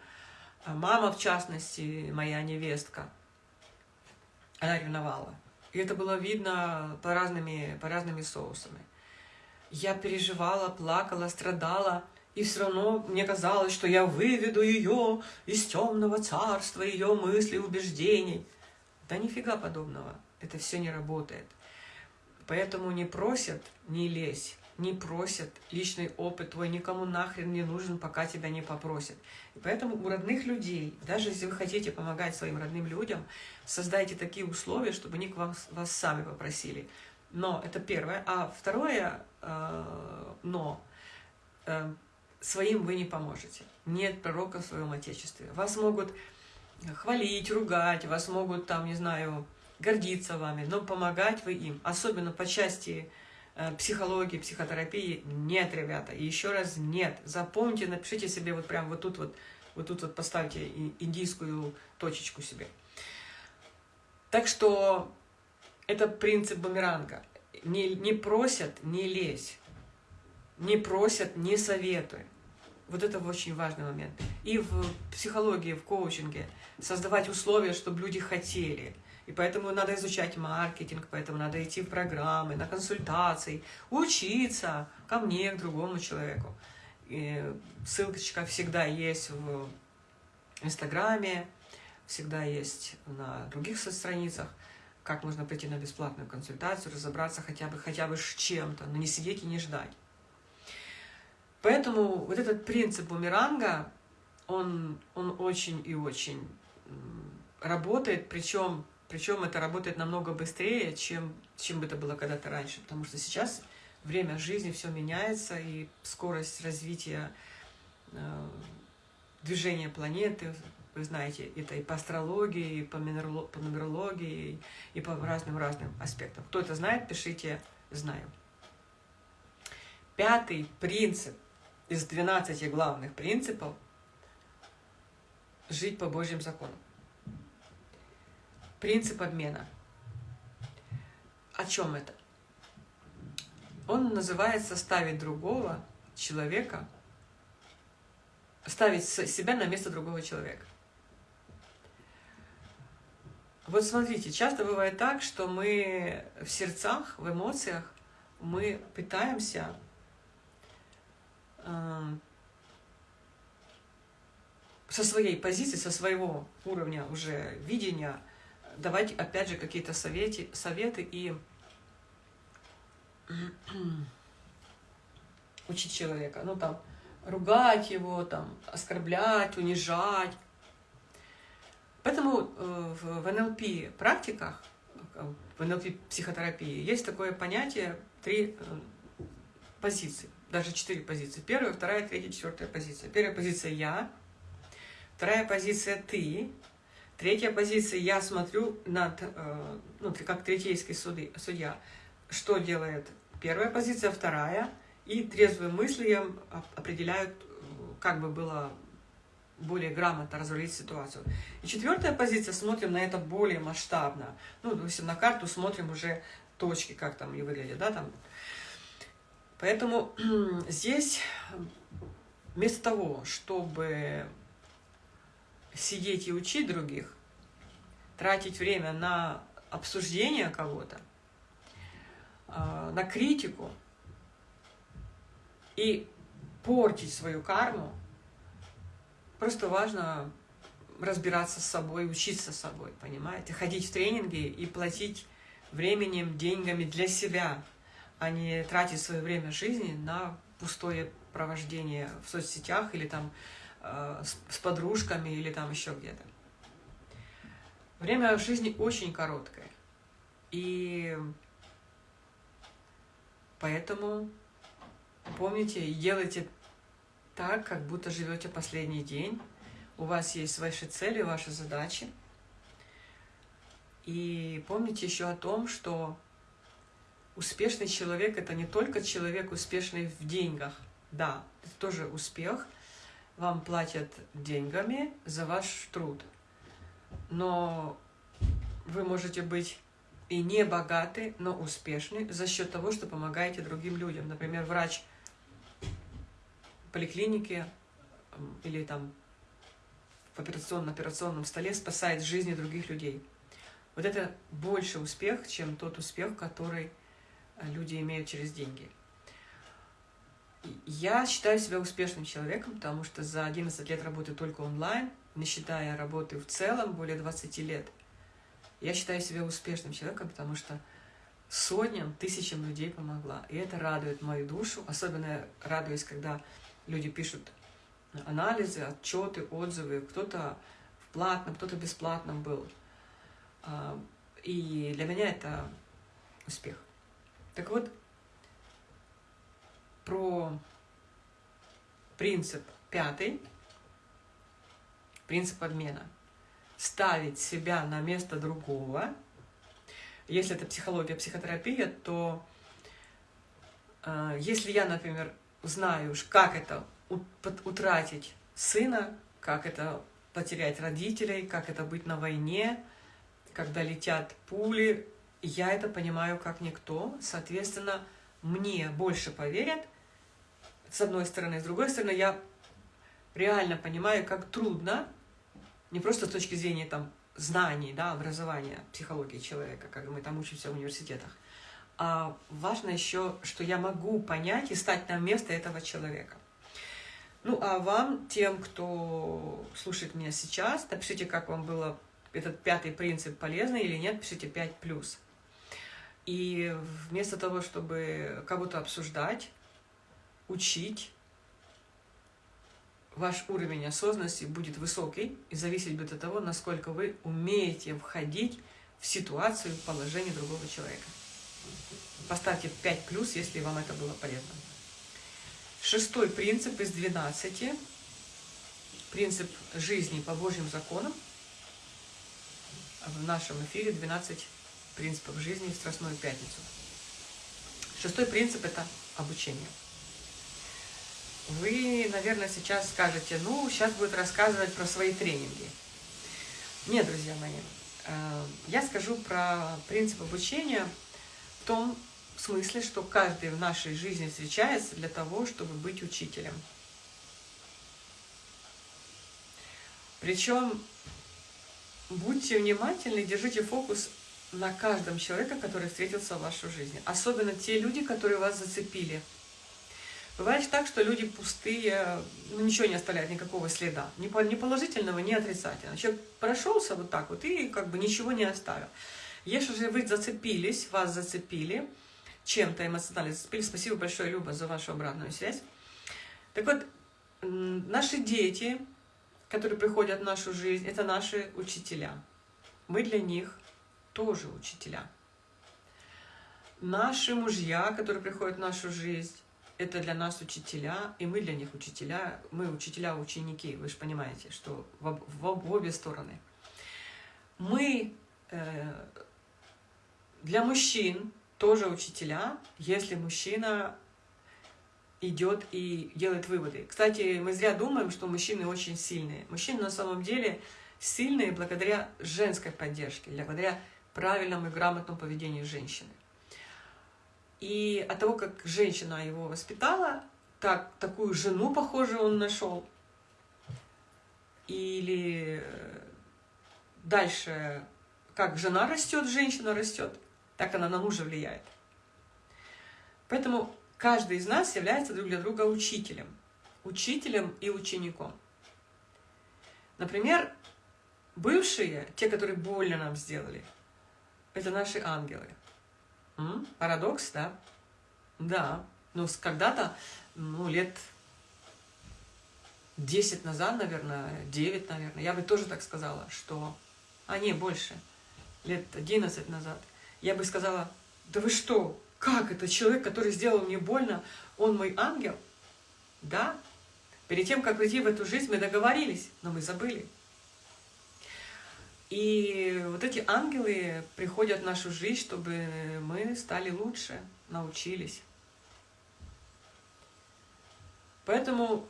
Speaker 1: а мама в частности, моя невестка, она ревновала. И это было видно по разными, по разными соусами. Я переживала, плакала, страдала, и все равно мне казалось, что я выведу ее из темного царства, ее мыслей, убеждений. Да нифига подобного. Это все не работает. Поэтому не просят, не лезь не просят, личный опыт твой никому нахрен не нужен, пока тебя не попросят. И поэтому у родных людей, даже если вы хотите помогать своим родным людям, создайте такие условия, чтобы они вас, вас сами попросили. Но это первое. А второе, э, но э, своим вы не поможете. Нет пророка в своем Отечестве. Вас могут хвалить, ругать, вас могут там, не знаю, гордиться вами, но помогать вы им, особенно по части психологии, психотерапии нет, ребята. И еще раз нет. Запомните, напишите себе вот прям вот тут вот, вот тут вот поставьте индийскую точечку себе. Так что это принцип бумеранга. Не, не просят, не лезь. Не просят, не советуй. Вот это очень важный момент. И в психологии, в коучинге создавать условия, чтобы люди хотели – и поэтому надо изучать маркетинг, поэтому надо идти в программы, на консультации, учиться ко мне, к другому человеку. И ссылочка всегда есть в Инстаграме, всегда есть на других соцстраницах, как можно прийти на бесплатную консультацию, разобраться хотя бы, хотя бы с чем-то, но не сидеть и не ждать. Поэтому вот этот принцип бумеранга, он, он очень и очень работает, причем причем это работает намного быстрее, чем, чем это было когда-то раньше. Потому что сейчас время жизни, все меняется, и скорость развития э, движения планеты, вы знаете, это и по астрологии, и по, по нумерологии, и по разным-разным аспектам. Кто это знает, пишите «знаю». Пятый принцип из 12 главных принципов – жить по Божьим законам. Принцип обмена. О чем это? Он называется ставить другого человека ставить себя на место другого человека. Вот смотрите, часто бывает так, что мы в сердцах, в эмоциях, мы пытаемся э, со своей позиции, со своего уровня уже видения давать, опять же, какие-то советы, советы и учить человека. Ну, там, ругать его, там, оскорблять, унижать. Поэтому э, в НЛП практиках, в НЛП психотерапии есть такое понятие три э, позиции, даже четыре позиции. Первая, вторая, третья, четвертая позиция. Первая позиция «я», вторая позиция «ты», третья позиция «я смотрю над, э, ну, как третейский судья, что делает первая позиция, вторая, и трезвым мыслям определяют, как бы было более грамотно разрулить ситуацию. И четвертая позиция, смотрим на это более масштабно. Ну, допустим, на карту смотрим уже точки, как там и выглядят, да, там. Поэтому здесь вместо того, чтобы сидеть и учить других, тратить время на обсуждение кого-то, а, на критику и портить свою карму, Просто важно разбираться с собой, учиться с собой, понимаете? Ходить в тренинги и платить временем, деньгами для себя, а не тратить свое время жизни на пустое провождение в соцсетях или там с, с подружками или там еще где-то. Время в жизни очень короткое. И поэтому помните и делайте так, как будто живете последний день. У вас есть ваши цели, ваши задачи. И помните еще о том, что успешный человек – это не только человек, успешный в деньгах. Да, это тоже успех. Вам платят деньгами за ваш труд. Но вы можете быть и не богаты, но успешны за счет того, что помогаете другим людям. Например, врач поликлинике или там в операционном, операционном столе спасает жизни других людей. Вот это больше успех, чем тот успех, который э, люди имеют через деньги. Я считаю себя успешным человеком, потому что за 11 лет работы только онлайн, не считая работы в целом, более 20 лет. Я считаю себя успешным человеком, потому что сотням, тысячам людей помогла. И это радует мою душу. Особенно радуюсь, когда люди пишут анализы, отчеты, отзывы, кто-то в платном, кто-то бесплатном был. А, и для меня это успех. Так вот, про принцип пятый, принцип обмена. Ставить себя на место другого. Если это психология, психотерапия, то э, если я, например, знаю, как это утратить сына, как это потерять родителей, как это быть на войне, когда летят пули. Я это понимаю как никто. Соответственно, мне больше поверят, с одной стороны. С другой стороны, я реально понимаю, как трудно, не просто с точки зрения там, знаний, да, образования, психологии человека, как мы там учимся в университетах, а важно еще, что я могу понять и стать на место этого человека. Ну, а вам, тем, кто слушает меня сейчас, напишите, как вам было этот пятый принцип полезный или нет, пишите 5+. И вместо того, чтобы кого-то обсуждать, учить, ваш уровень осознанности будет высокий и зависеть будет от того, насколько вы умеете входить в ситуацию, в положение другого человека. Поставьте 5 плюс, если вам это было полезно. Шестой принцип из 12. Принцип жизни по Божьим законам. В нашем эфире 12 принципов жизни в Страстную Пятницу. Шестой принцип – это обучение. Вы, наверное, сейчас скажете, ну, сейчас будет рассказывать про свои тренинги. Нет, друзья мои, э, я скажу про принцип обучения – в том смысле, что каждый в нашей жизни встречается для того, чтобы быть учителем. Причем будьте внимательны, держите фокус на каждом человеке, который встретился в вашей жизни. Особенно те люди, которые вас зацепили. Бывает так, что люди пустые, ну, ничего не оставляют, никакого следа. Ни положительного, ни отрицательного. Человек прошелся вот так вот и как бы ничего не оставил. Если же вы зацепились, вас зацепили, чем-то эмоционально зацепили, спасибо большое, Люба, за вашу обратную связь. Так вот, наши дети, которые приходят в нашу жизнь, это наши учителя. Мы для них тоже учителя. Наши мужья, которые приходят в нашу жизнь, это для нас учителя, и мы для них учителя. Мы учителя-ученики, вы же понимаете, что в, в, в обе стороны. Мы э, для мужчин тоже учителя, если мужчина идет и делает выводы. Кстати, мы зря думаем, что мужчины очень сильные. Мужчины на самом деле сильные благодаря женской поддержке, благодаря правильному и грамотному поведению женщины. И от того, как женщина его воспитала, так, такую жену, похожую, он нашел. Или дальше, как жена растет, женщина растет, так она на мужа влияет. Поэтому каждый из нас является друг для друга учителем. Учителем и учеником. Например, бывшие, те, которые больно нам сделали, это наши ангелы. М? Парадокс, да? Да. Ну, когда-то, ну, лет 10 назад, наверное, 9, наверное, я бы тоже так сказала, что... А, не, больше. Лет 11 назад. Я бы сказала, да вы что, как это человек, который сделал мне больно, он мой ангел? Да. Перед тем, как прийти в эту жизнь, мы договорились, но мы забыли. И вот эти ангелы приходят в нашу жизнь, чтобы мы стали лучше, научились. Поэтому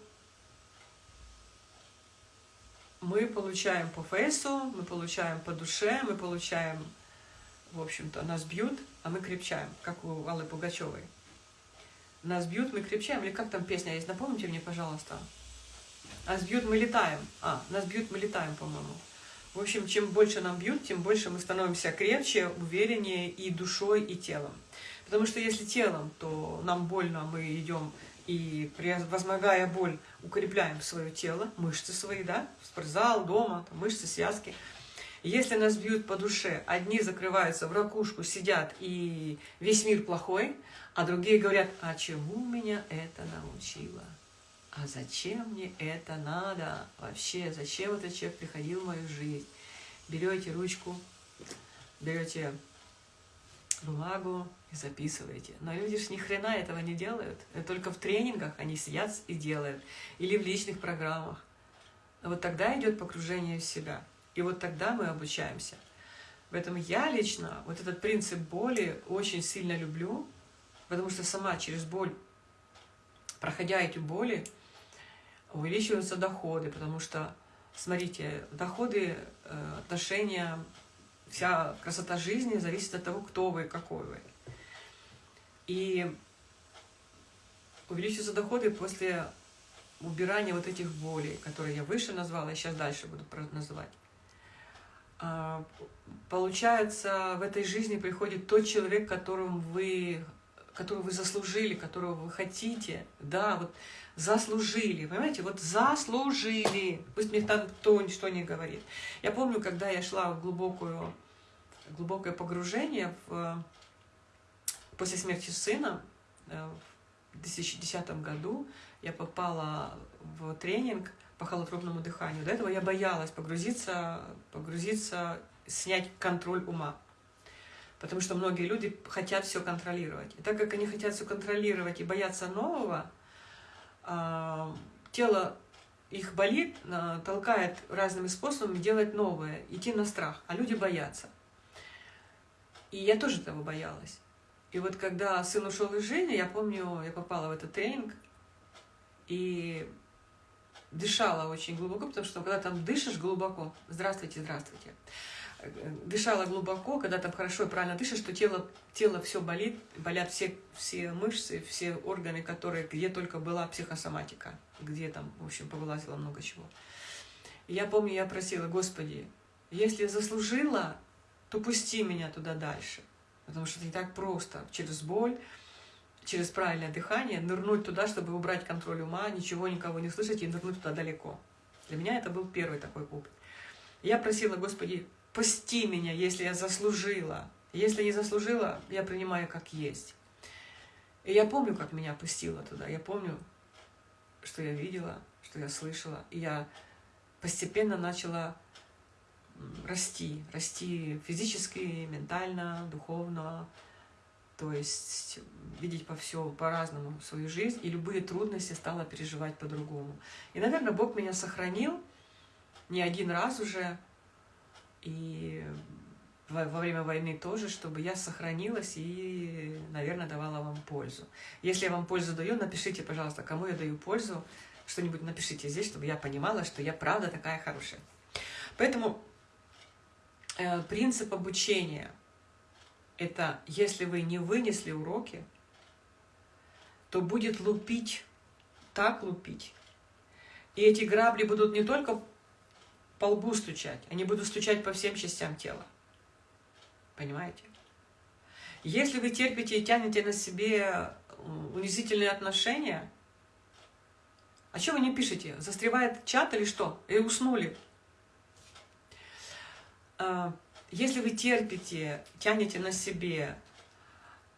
Speaker 1: мы получаем по фейсу, мы получаем по душе, мы получаем, в общем-то, нас бьют, а мы крепчаем, как у Аллы Пугачевой. Нас бьют, мы крепчаем. Или как там песня есть? Напомните мне, пожалуйста. Нас бьют, мы летаем. А, нас бьют, мы летаем, по-моему. В общем, чем больше нам бьют, тем больше мы становимся крепче, увереннее и душой, и телом. Потому что если телом, то нам больно, мы идем и, возмогая боль, укрепляем свое тело, мышцы свои, да, спортзал, дома, там, мышцы, связки. Если нас бьют по душе, одни закрываются в ракушку, сидят, и весь мир плохой, а другие говорят, а чему меня это научило? А зачем мне это надо вообще, зачем этот человек приходил в мою жизнь. Берете ручку, берете бумагу и записываете. Но люди же ни хрена этого не делают. Это только в тренингах они сидят и делают. Или в личных программах. Но вот тогда идет погружение в себя. И вот тогда мы обучаемся. Поэтому я лично вот этот принцип боли очень сильно люблю, потому что сама через боль, проходя эти боли, увеличиваются доходы, потому что, смотрите, доходы, э, отношения, вся красота жизни зависит от того, кто вы какой вы. И увеличиваются доходы после убирания вот этих болей, которые я выше назвала, и сейчас дальше буду называть. А, получается, в этой жизни приходит тот человек, которым вы, которого вы заслужили, которого вы хотите. Да, вот заслужили, понимаете, вот заслужили, пусть мне там кто что не говорит. Я помню, когда я шла в глубокую, глубокое погружение в, после смерти сына э, в 2010 году, я попала в тренинг по холотропному дыханию. До этого я боялась погрузиться, погрузиться, снять контроль ума. Потому что многие люди хотят все контролировать. И так как они хотят все контролировать и боятся нового, а, тело их болит, а, толкает разными способами делать новое, идти на страх, а люди боятся. И я тоже этого боялась. И вот когда сын ушел из жизни, я помню, я попала в этот тренинг и дышала очень глубоко, потому что когда там дышишь глубоко, здравствуйте, здравствуйте, дышала глубоко, когда там хорошо и правильно дышишь, что тело, тело все болит, болят все, все мышцы, все органы, которые, где только была психосоматика, где там, в общем, повылазило много чего. Я помню, я просила, Господи, если заслужила, то пусти меня туда дальше. Потому что это не так просто. Через боль, через правильное дыхание нырнуть туда, чтобы убрать контроль ума, ничего никого не слышать и нырнуть туда далеко. Для меня это был первый такой опыт. Я просила, Господи, пусти меня, если я заслужила. Если не заслужила, я принимаю как есть. И я помню, как меня пустило туда. Я помню, что я видела, что я слышала. И я постепенно начала расти. Расти физически, ментально, духовно. То есть видеть по все по-разному свою жизнь. И любые трудности стала переживать по-другому. И, наверное, Бог меня сохранил не один раз уже. И во, во время войны тоже, чтобы я сохранилась и, наверное, давала вам пользу. Если я вам пользу даю, напишите, пожалуйста, кому я даю пользу, что-нибудь напишите здесь, чтобы я понимала, что я правда такая хорошая. Поэтому э, принцип обучения – это если вы не вынесли уроки, то будет лупить, так лупить. И эти грабли будут не только по лбу стучать, они будут стучать по всем частям тела. Понимаете? Если вы терпите и тянете на себе унизительные отношения, а что вы не пишете? Застревает чат или что? И уснули. А, если вы терпите, тянете на себе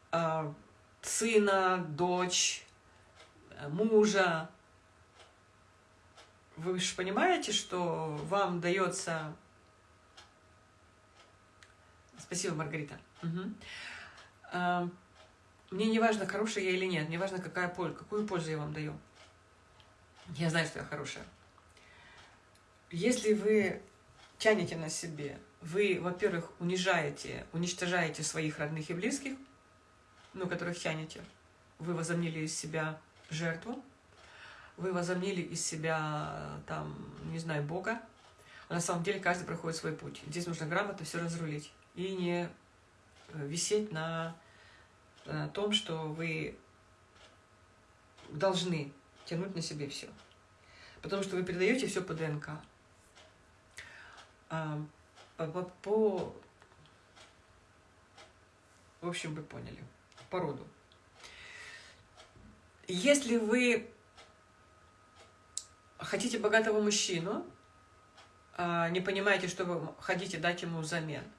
Speaker 1: а, сына, дочь, мужа, вы же понимаете, что вам дается Спасибо, Маргарита. Угу. Мне не важно, хорошая я или нет, мне важно, какая польза, какую пользу я вам даю. Я знаю, что я хорошая. Если вы тянете на себе, вы, во-первых, унижаете, уничтожаете своих родных и близких, ну, которых тянете, вы возомнили из себя жертву, вы возомнили из себя, там, не знаю, Бога, а на самом деле каждый проходит свой путь. Здесь нужно грамотно все разрулить и не э, висеть на, на том, что вы должны тянуть на себе все. Потому что вы передаете все по ДНК. А, по, по... В общем, вы поняли. По роду. Если вы хотите богатого мужчину, а, не понимаете, что вы хотите дать ему взамен –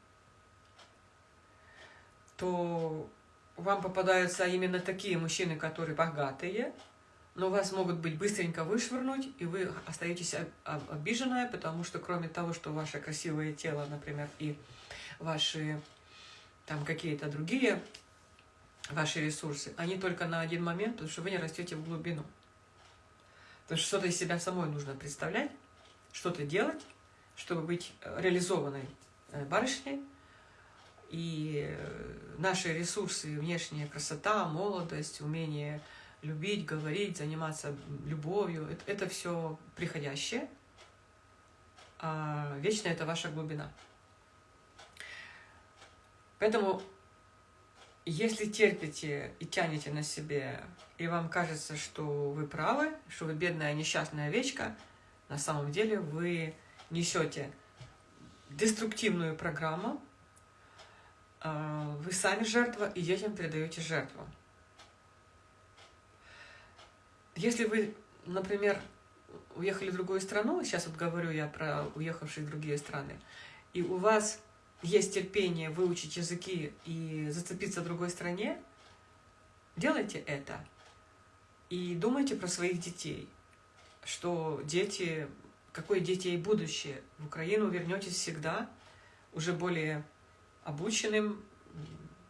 Speaker 1: то вам попадаются именно такие мужчины, которые богатые, но вас могут быть быстренько вышвырнуть, и вы остаетесь обиженная, потому что кроме того, что ваше красивое тело, например, и ваши там какие-то другие ваши ресурсы, они только на один момент, потому что вы не растете в глубину. Потому что что-то из себя самой нужно представлять, что-то делать, чтобы быть реализованной э, барышней, и э, наши ресурсы, внешняя красота, молодость, умение любить, говорить, заниматься любовью, это, это все приходящее, а вечная это ваша глубина. Поэтому, если терпите и тянете на себе, и вам кажется, что вы правы, что вы бедная несчастная овечка, на самом деле вы несете деструктивную программу, а, вы сами жертва и детям передаете жертву. Если вы, например, уехали в другую страну, сейчас вот говорю я про уехавшие в другие страны, и у вас есть терпение выучить языки и зацепиться в другой стране, делайте это. И думайте про своих детей, что дети, какое детей будущее. В Украину вернетесь всегда, уже более обученным.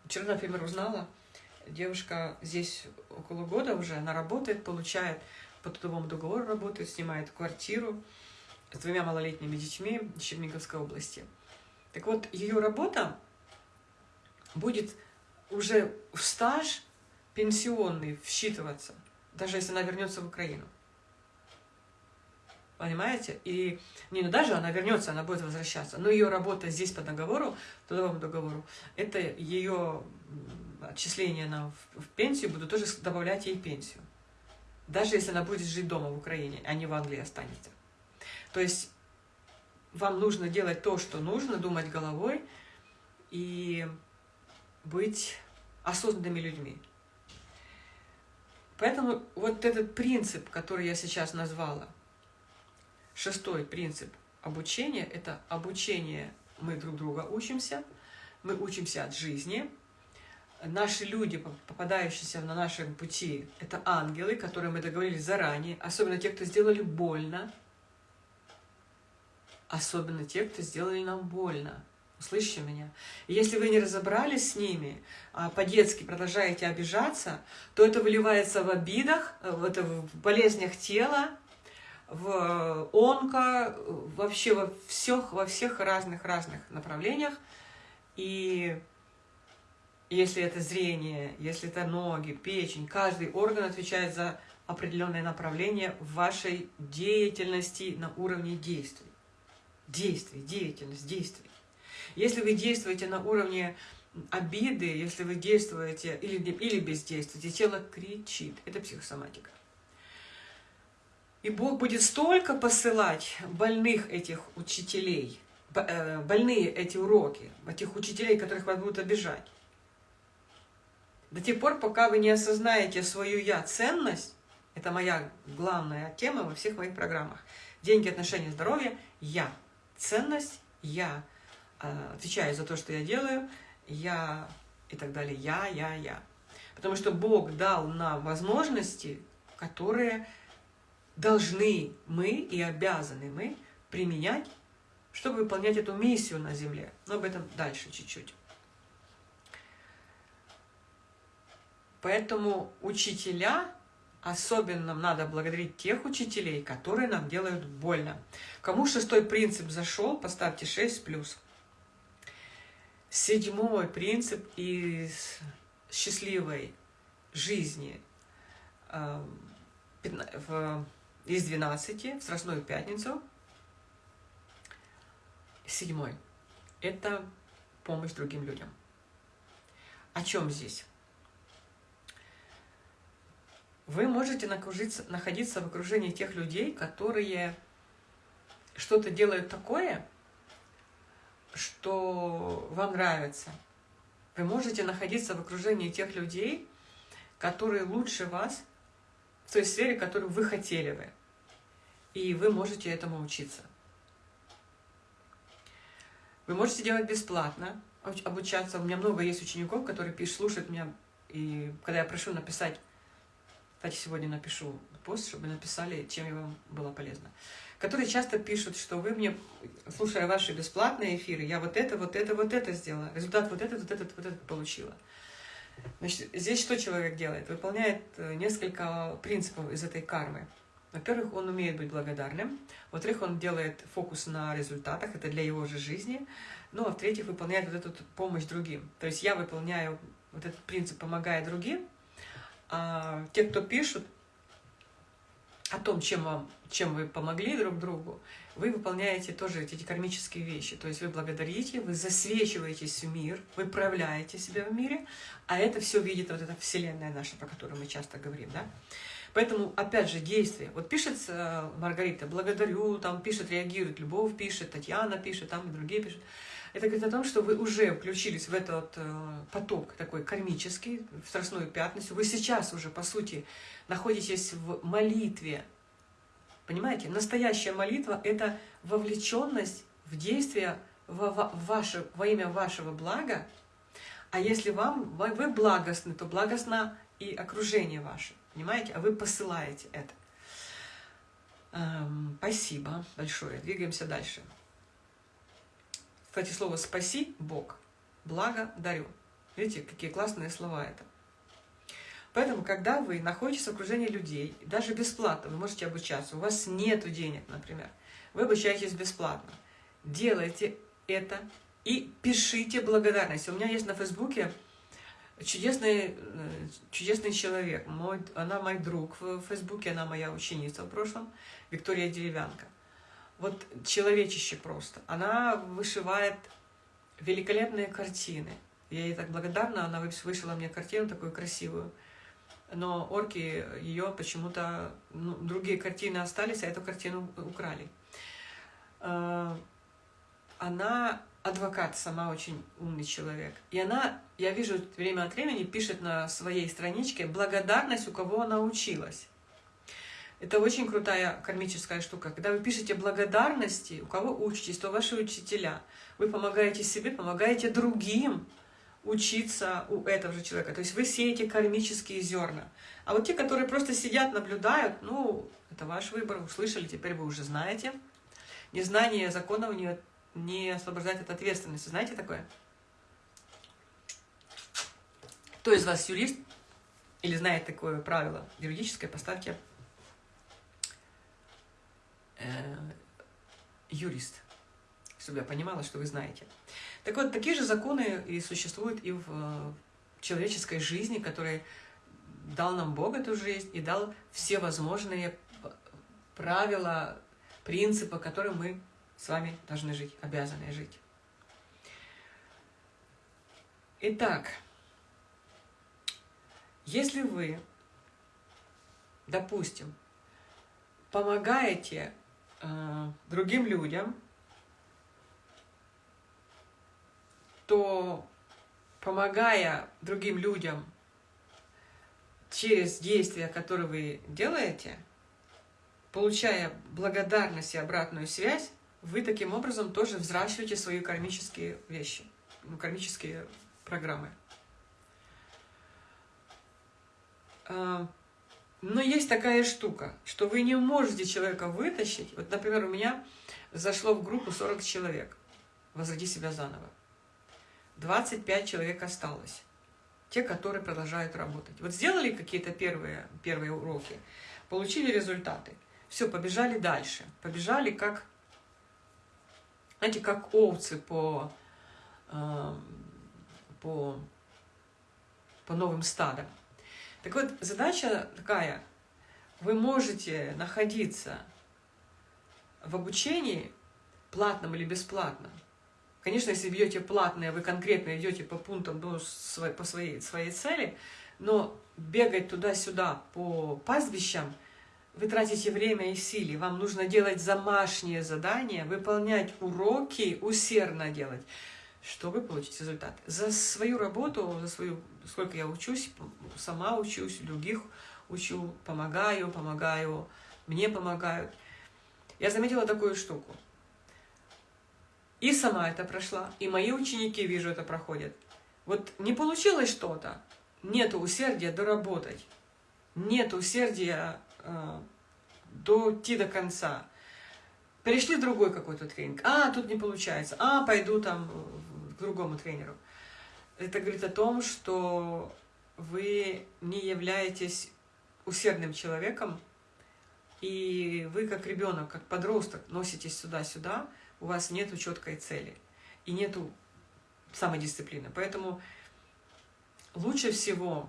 Speaker 1: Вчера, например, узнала, девушка здесь около года уже, она работает, получает по трудовому договору работает, снимает квартиру с двумя малолетними детьми в Черниговской области. Так вот, ее работа будет уже в стаж пенсионный всчитываться, даже если она вернется в Украину. Понимаете? И не ну даже она вернется, она будет возвращаться. Но ее работа здесь по договору, трудовому договору, это ее отчисления на, в, в пенсию будут тоже добавлять ей пенсию. Даже если она будет жить дома в Украине, а не в Англии останется. То есть вам нужно делать то, что нужно, думать головой и быть осознанными людьми. Поэтому вот этот принцип, который я сейчас назвала, шестой принцип обучения, это обучение, мы друг друга учимся, мы учимся от жизни. Наши люди, попадающиеся на нашем пути, это ангелы, которые мы договорились заранее, особенно те, кто сделали больно, особенно те, кто сделали нам больно. Слышите меня? И если вы не разобрались с ними, а по-детски продолжаете обижаться, то это выливается в обидах, в, это, в болезнях тела, в онко, вообще во всех, во всех разных-разных направлениях. И если это зрение, если это ноги, печень, каждый орган отвечает за определенное направление в вашей деятельности на уровне действий. Действий, деятельность, действий. Если вы действуете на уровне обиды, если вы действуете или, или бездействуете, тело кричит. Это психосоматика. И Бог будет столько посылать больных этих учителей, э, больные эти уроки, этих учителей, которых вас будут обижать. До тех пор, пока вы не осознаете свою «я» ценность, это моя главная тема во всех моих программах. Деньги, отношения, здоровье, я. Ценность, я. Э, отвечаю за то, что я делаю, я и так далее, я, я, я. Потому что Бог дал нам возможности, которые должны мы и обязаны мы применять, чтобы выполнять эту миссию на земле. Но об этом дальше чуть-чуть. Поэтому учителя, особенно нам надо благодарить тех учителей, которые нам делают больно. Кому шестой принцип зашел, поставьте 6 плюс. Седьмой принцип из счастливой жизни э, из 12 в Страстную Пятницу. Седьмой – это помощь другим людям. О чем здесь? Вы можете находиться в окружении тех людей, которые что-то делают такое, что вам нравится. Вы можете находиться в окружении тех людей, которые лучше вас в той сфере, которую вы хотели бы. И вы можете этому учиться. Вы можете делать бесплатно, обучаться. У меня много есть учеников, которые пишут, слушают меня, и когда я прошу написать, кстати, сегодня напишу пост, чтобы написали, чем я вам была полезна которые часто пишут, что вы мне, слушая ваши бесплатные эфиры, я вот это, вот это, вот это сделала, результат вот этот, вот этот, вот этот получила. Значит, здесь что человек делает? Выполняет э, несколько принципов из этой кармы. Во-первых, он умеет быть благодарным. Во-вторых, он делает фокус на результатах, это для его же жизни. Ну, а в-третьих, выполняет вот эту помощь другим. То есть я выполняю вот этот принцип, помогая другим, а те, кто пишут, о том, чем, вам, чем вы помогли друг другу, вы выполняете тоже эти кармические вещи. То есть вы благодарите, вы засвечиваетесь в мир, вы проявляете себя в мире, а это все видит вот эта вселенная наша, про которую мы часто говорим, да? Поэтому, опять же, действие. Вот пишет э, Маргарита, благодарю, там пишет, реагирует, Любовь пишет, Татьяна пишет, там и другие пишут. Это говорит о том, что вы уже включились в этот э, поток такой кармический, в Страстную Пятницу. Вы сейчас уже, по сути, находитесь в молитве. Понимаете? Настоящая молитва – это вовлеченность в действие во, ваше, во имя вашего блага. А если вам, вы благостны, то благостно и окружение ваше. Понимаете? А вы посылаете это. Эм, спасибо большое. Двигаемся дальше. Кстати, слово «спаси» – Бог. Благо дарю. Видите, какие классные слова это. Поэтому, когда вы находитесь в окружении людей, даже бесплатно, вы можете обучаться, у вас нет денег, например, вы обучаетесь бесплатно, делайте это и пишите благодарность. У меня есть на Фейсбуке чудесный, э, чудесный человек, мой, она мой друг в Фейсбуке, она моя ученица в прошлом, Виктория Деревянка. Вот человечище просто. Она вышивает великолепные картины. Я ей так благодарна, она вышила мне картину такую красивую но орки ее почему-то, ну, другие картины остались, а эту картину украли. А, она адвокат, сама очень умный человек. И она, я вижу, время от времени пишет на своей страничке благодарность, у кого она училась. Это очень крутая кармическая штука. Когда вы пишете благодарности, у кого учитесь, то ваши учителя. Вы помогаете себе, помогаете другим учиться у этого же человека. То есть вы сеете кармические зерна. А вот те, которые просто сидят, наблюдают, ну, это ваш выбор, услышали, теперь вы уже знаете. Незнание законов не не освобождать от ответственности. Знаете такое? Кто из вас юрист или знает такое правило юридическое, поставьте юрист, чтобы я понимала, что вы знаете. Так вот, такие же законы и существуют и в человеческой жизни, который дал нам Бог эту жизнь и дал все возможные правила, принципы, которые мы с вами должны жить, обязаны жить. Итак, если вы, допустим, помогаете э, другим людям, то помогая другим людям через действия, которые вы делаете, получая благодарность и обратную связь, вы таким образом тоже взращиваете свои кармические вещи, ну, кармические программы. Но есть такая штука, что вы не можете человека вытащить. Вот, например, у меня зашло в группу 40 человек. Возроди себя заново. 25 человек осталось. Те, которые продолжают работать. Вот сделали какие-то первые, первые уроки, получили результаты. Все, побежали дальше. Побежали как знаете, как овцы по, э, по, по новым стадам. Так вот, задача такая. Вы можете находиться в обучении, платном или бесплатном. Конечно, если бьете платное, вы конкретно идете по пунктам до по своей, своей цели, но бегать туда-сюда по пастбищам – вы тратите время и силы, вам нужно делать домашние задания, выполнять уроки, усердно делать. Что вы получите результат? За свою работу, за свою, сколько я учусь, сама учусь, других учу, помогаю, помогаю, мне помогают. Я заметила такую штуку. И сама это прошла, и мои ученики, вижу, это проходят. Вот не получилось что-то, нет усердия доработать, нет усердия э, дойти до конца. Перешли другой какой-то тренинг. А, тут не получается. А, пойду там другому тренеру. Это говорит о том, что вы не являетесь усердным человеком, и вы как ребенок, как подросток носитесь сюда-сюда, у вас нет четкой цели и нету самодисциплины. Поэтому лучше всего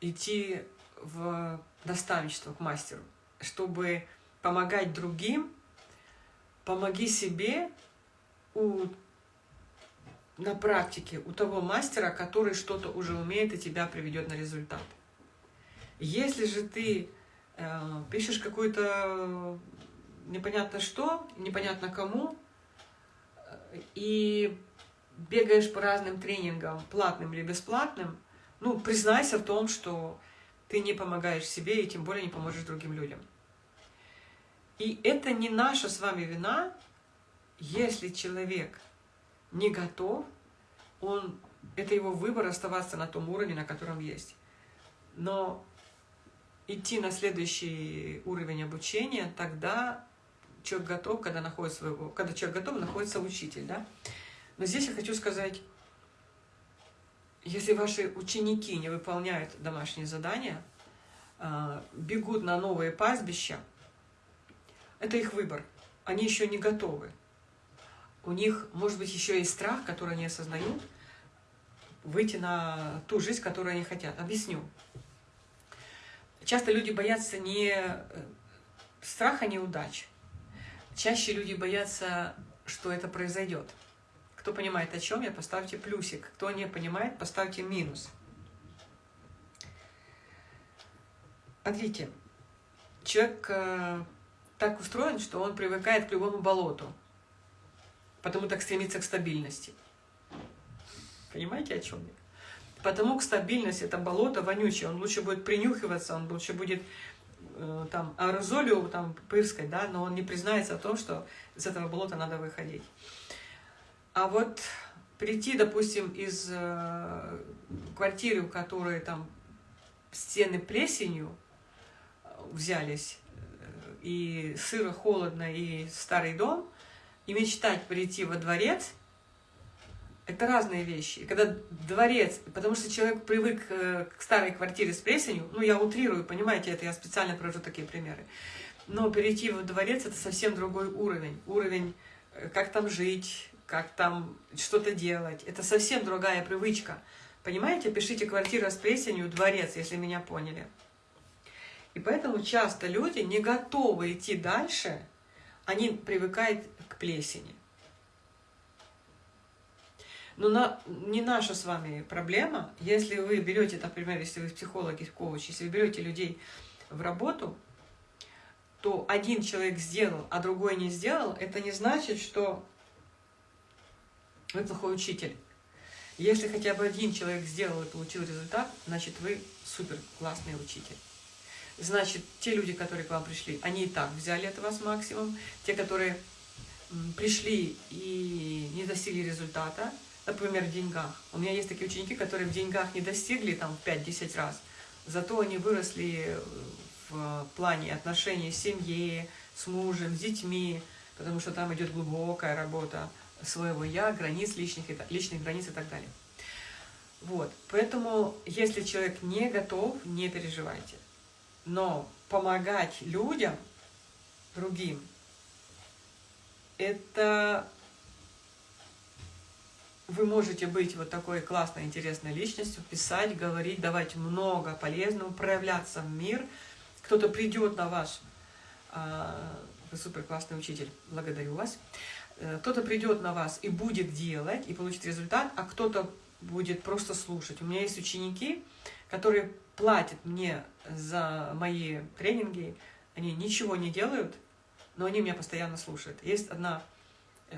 Speaker 1: идти в наставничество к мастеру, чтобы помогать другим, помоги себе у, на практике у того мастера, который что-то уже умеет и тебя приведет на результат. Если же ты э, пишешь какую-то непонятно что, непонятно кому, э, и бегаешь по разным тренингам, платным или бесплатным, ну, признайся в том, что ты не помогаешь себе и тем более не поможешь другим людям. И это не наша с вами вина, если человек не готов, он, это его выбор оставаться на том уровне, на котором есть. Но идти на следующий уровень обучения, тогда человек готов, когда, находится своего, когда человек готов, находится учитель. Да? Но здесь я хочу сказать, если ваши ученики не выполняют домашние задания, а, бегут на новые пастбища, это их выбор. Они еще не готовы. У них, может быть, еще есть страх, который они осознают, выйти на ту жизнь, которую они хотят. Объясню. Часто люди боятся не э, страха неудач. Чаще люди боятся, что это произойдет. Кто понимает о чем я, поставьте плюсик. Кто не понимает, поставьте минус. Смотрите, человек э, так устроен, что он привыкает к любому болоту. Потому так стремится к стабильности. Понимаете, о чем я? Потому к стабильности это болото вонючее, он лучше будет принюхиваться, он лучше будет э, там аэрозолью там пырскать, да, но он не признается о том, что из этого болота надо выходить. А вот прийти, допустим, из э, квартиры, в которой там стены плесенью э, взялись, э, и сыро, холодно, и старый дом, и мечтать прийти во дворец, это разные вещи. И когда дворец, потому что человек привык э, к старой квартире с плесенью, ну я утрирую, понимаете, это я специально привожу такие примеры, но перейти во дворец это совсем другой уровень. Уровень, как там жить, как там что-то делать. Это совсем другая привычка. Понимаете? Пишите «квартира с плесенью», «дворец», если меня поняли. И поэтому часто люди не готовы идти дальше, они привыкают плесени. Но на, не наша с вами проблема. Если вы берете, например, если вы психологи, коуч, если вы берете людей в работу, то один человек сделал, а другой не сделал, это не значит, что вы плохой учитель. Если хотя бы один человек сделал и получил результат, значит вы супер классный учитель. Значит, те люди, которые к вам пришли, они и так взяли от вас максимум. Те, которые пришли и не достигли результата, например, в деньгах. У меня есть такие ученики, которые в деньгах не достигли там 5-10 раз, зато они выросли в плане отношений с семьей, с мужем, с детьми, потому что там идет глубокая работа своего «я», границ личных, личных границ и так далее. Вот, поэтому, если человек не готов, не переживайте. Но помогать людям, другим, это вы можете быть вот такой классной, интересной личностью, писать, говорить, давать много полезного, проявляться в мир. Кто-то придет на ваш, а, вы супер классный учитель, благодарю вас. Э, кто-то придет на вас и будет делать, и получит результат, а кто-то будет просто слушать. У меня есть ученики, которые платят мне за мои тренинги, они ничего не делают, но они меня постоянно слушают. Есть одна э,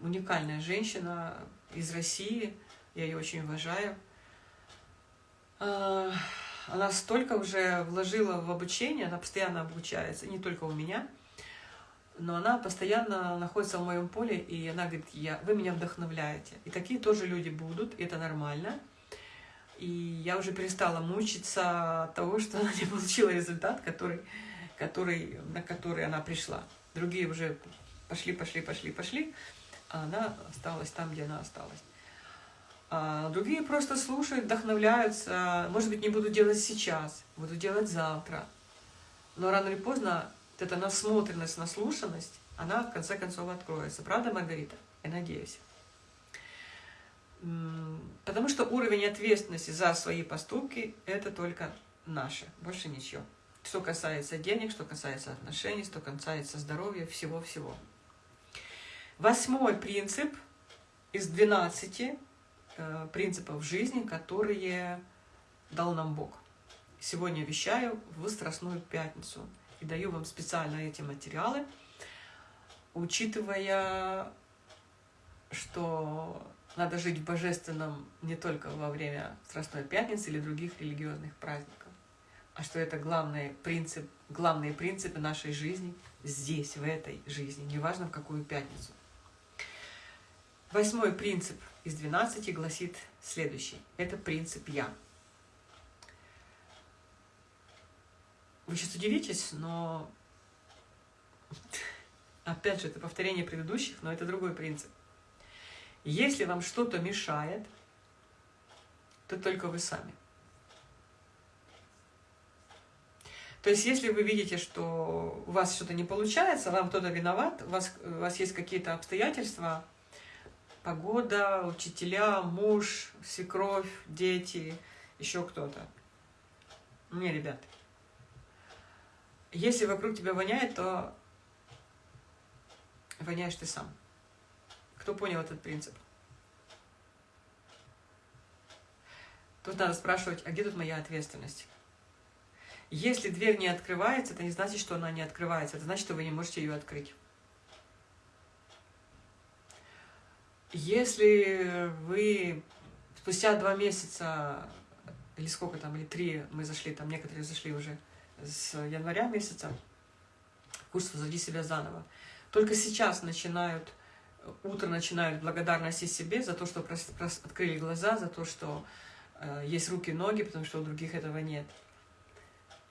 Speaker 1: уникальная женщина из России, я ее очень уважаю. Э, она столько уже вложила в обучение, она постоянно обучается, не только у меня – но она постоянно находится в моем поле, и она говорит, я, вы меня вдохновляете. И такие тоже люди будут, и это нормально. И я уже перестала мучиться от того, что она не получила результат, который, который, на который она пришла. Другие уже пошли, пошли, пошли, пошли, а она осталась там, где она осталась. А другие просто слушают, вдохновляются. Может быть, не буду делать сейчас, буду делать завтра. Но рано или поздно эта насмотренность, наслушанность, она в конце концов откроется. Правда, Маргарита? Я надеюсь. Потому что уровень ответственности за свои поступки – это только наше, больше ничего. Что касается денег, что касается отношений, что касается здоровья, всего-всего. Восьмой принцип из 12 э, принципов жизни, которые дал нам Бог. Сегодня вещаю в Страстную Пятницу – и даю вам специально эти материалы, учитывая, что надо жить в божественном не только во время Страстной Пятницы или других религиозных праздников, а что это главный принцип, главные принципы нашей жизни здесь, в этой жизни, неважно в какую пятницу. Восьмой принцип из 12 гласит следующий. Это принцип «Я». Вы сейчас удивитесь, но опять же, это повторение предыдущих, но это другой принцип. Если вам что-то мешает, то только вы сами. То есть, если вы видите, что у вас что-то не получается, вам кто-то виноват, у вас, у вас есть какие-то обстоятельства, погода, учителя, муж, свекровь, дети, еще кто-то. Не, ребят, если вокруг тебя воняет, то воняешь ты сам. Кто понял этот принцип? Тут надо спрашивать, а где тут моя ответственность? Если дверь не открывается, это не значит, что она не открывается. Это значит, что вы не можете ее открыть. Если вы спустя два месяца, или сколько там, или три, мы зашли, там некоторые зашли уже с января месяца, курс «Возроди себя заново», только сейчас начинают, утро начинают благодарности себе за то, что открыли глаза, за то, что э, есть руки ноги, потому что у других этого нет.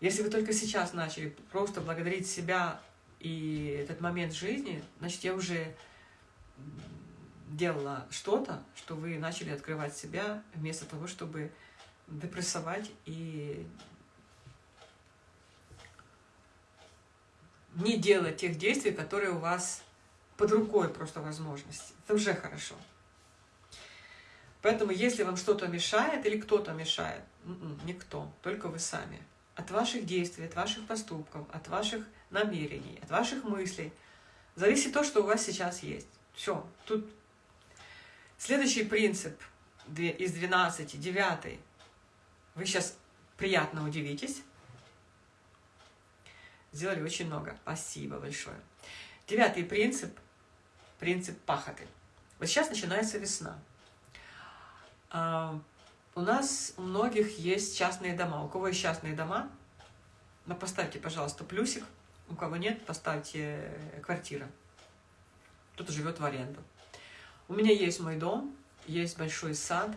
Speaker 1: Если вы только сейчас начали просто благодарить себя и этот момент жизни, значит, я уже делала что-то, что вы начали открывать себя, вместо того, чтобы депрессовать и не делать тех действий, которые у вас под рукой просто возможности. Это уже хорошо. Поэтому, если вам что-то мешает или кто-то мешает, м-м, никто, только вы сами. От ваших действий, от ваших поступков, от ваших намерений, от ваших мыслей зависит то, что у вас сейчас есть. Все, тут Следующий принцип из 12, девятый. Вы сейчас приятно удивитесь. Сделали очень много. Спасибо большое. Девятый принцип, принцип пахоты. Вот сейчас начинается весна. У нас у многих есть частные дома. У кого есть частные дома, ну, поставьте, пожалуйста, плюсик. У кого нет, поставьте квартира. Кто-то живет в аренду. У меня есть мой дом, есть большой сад.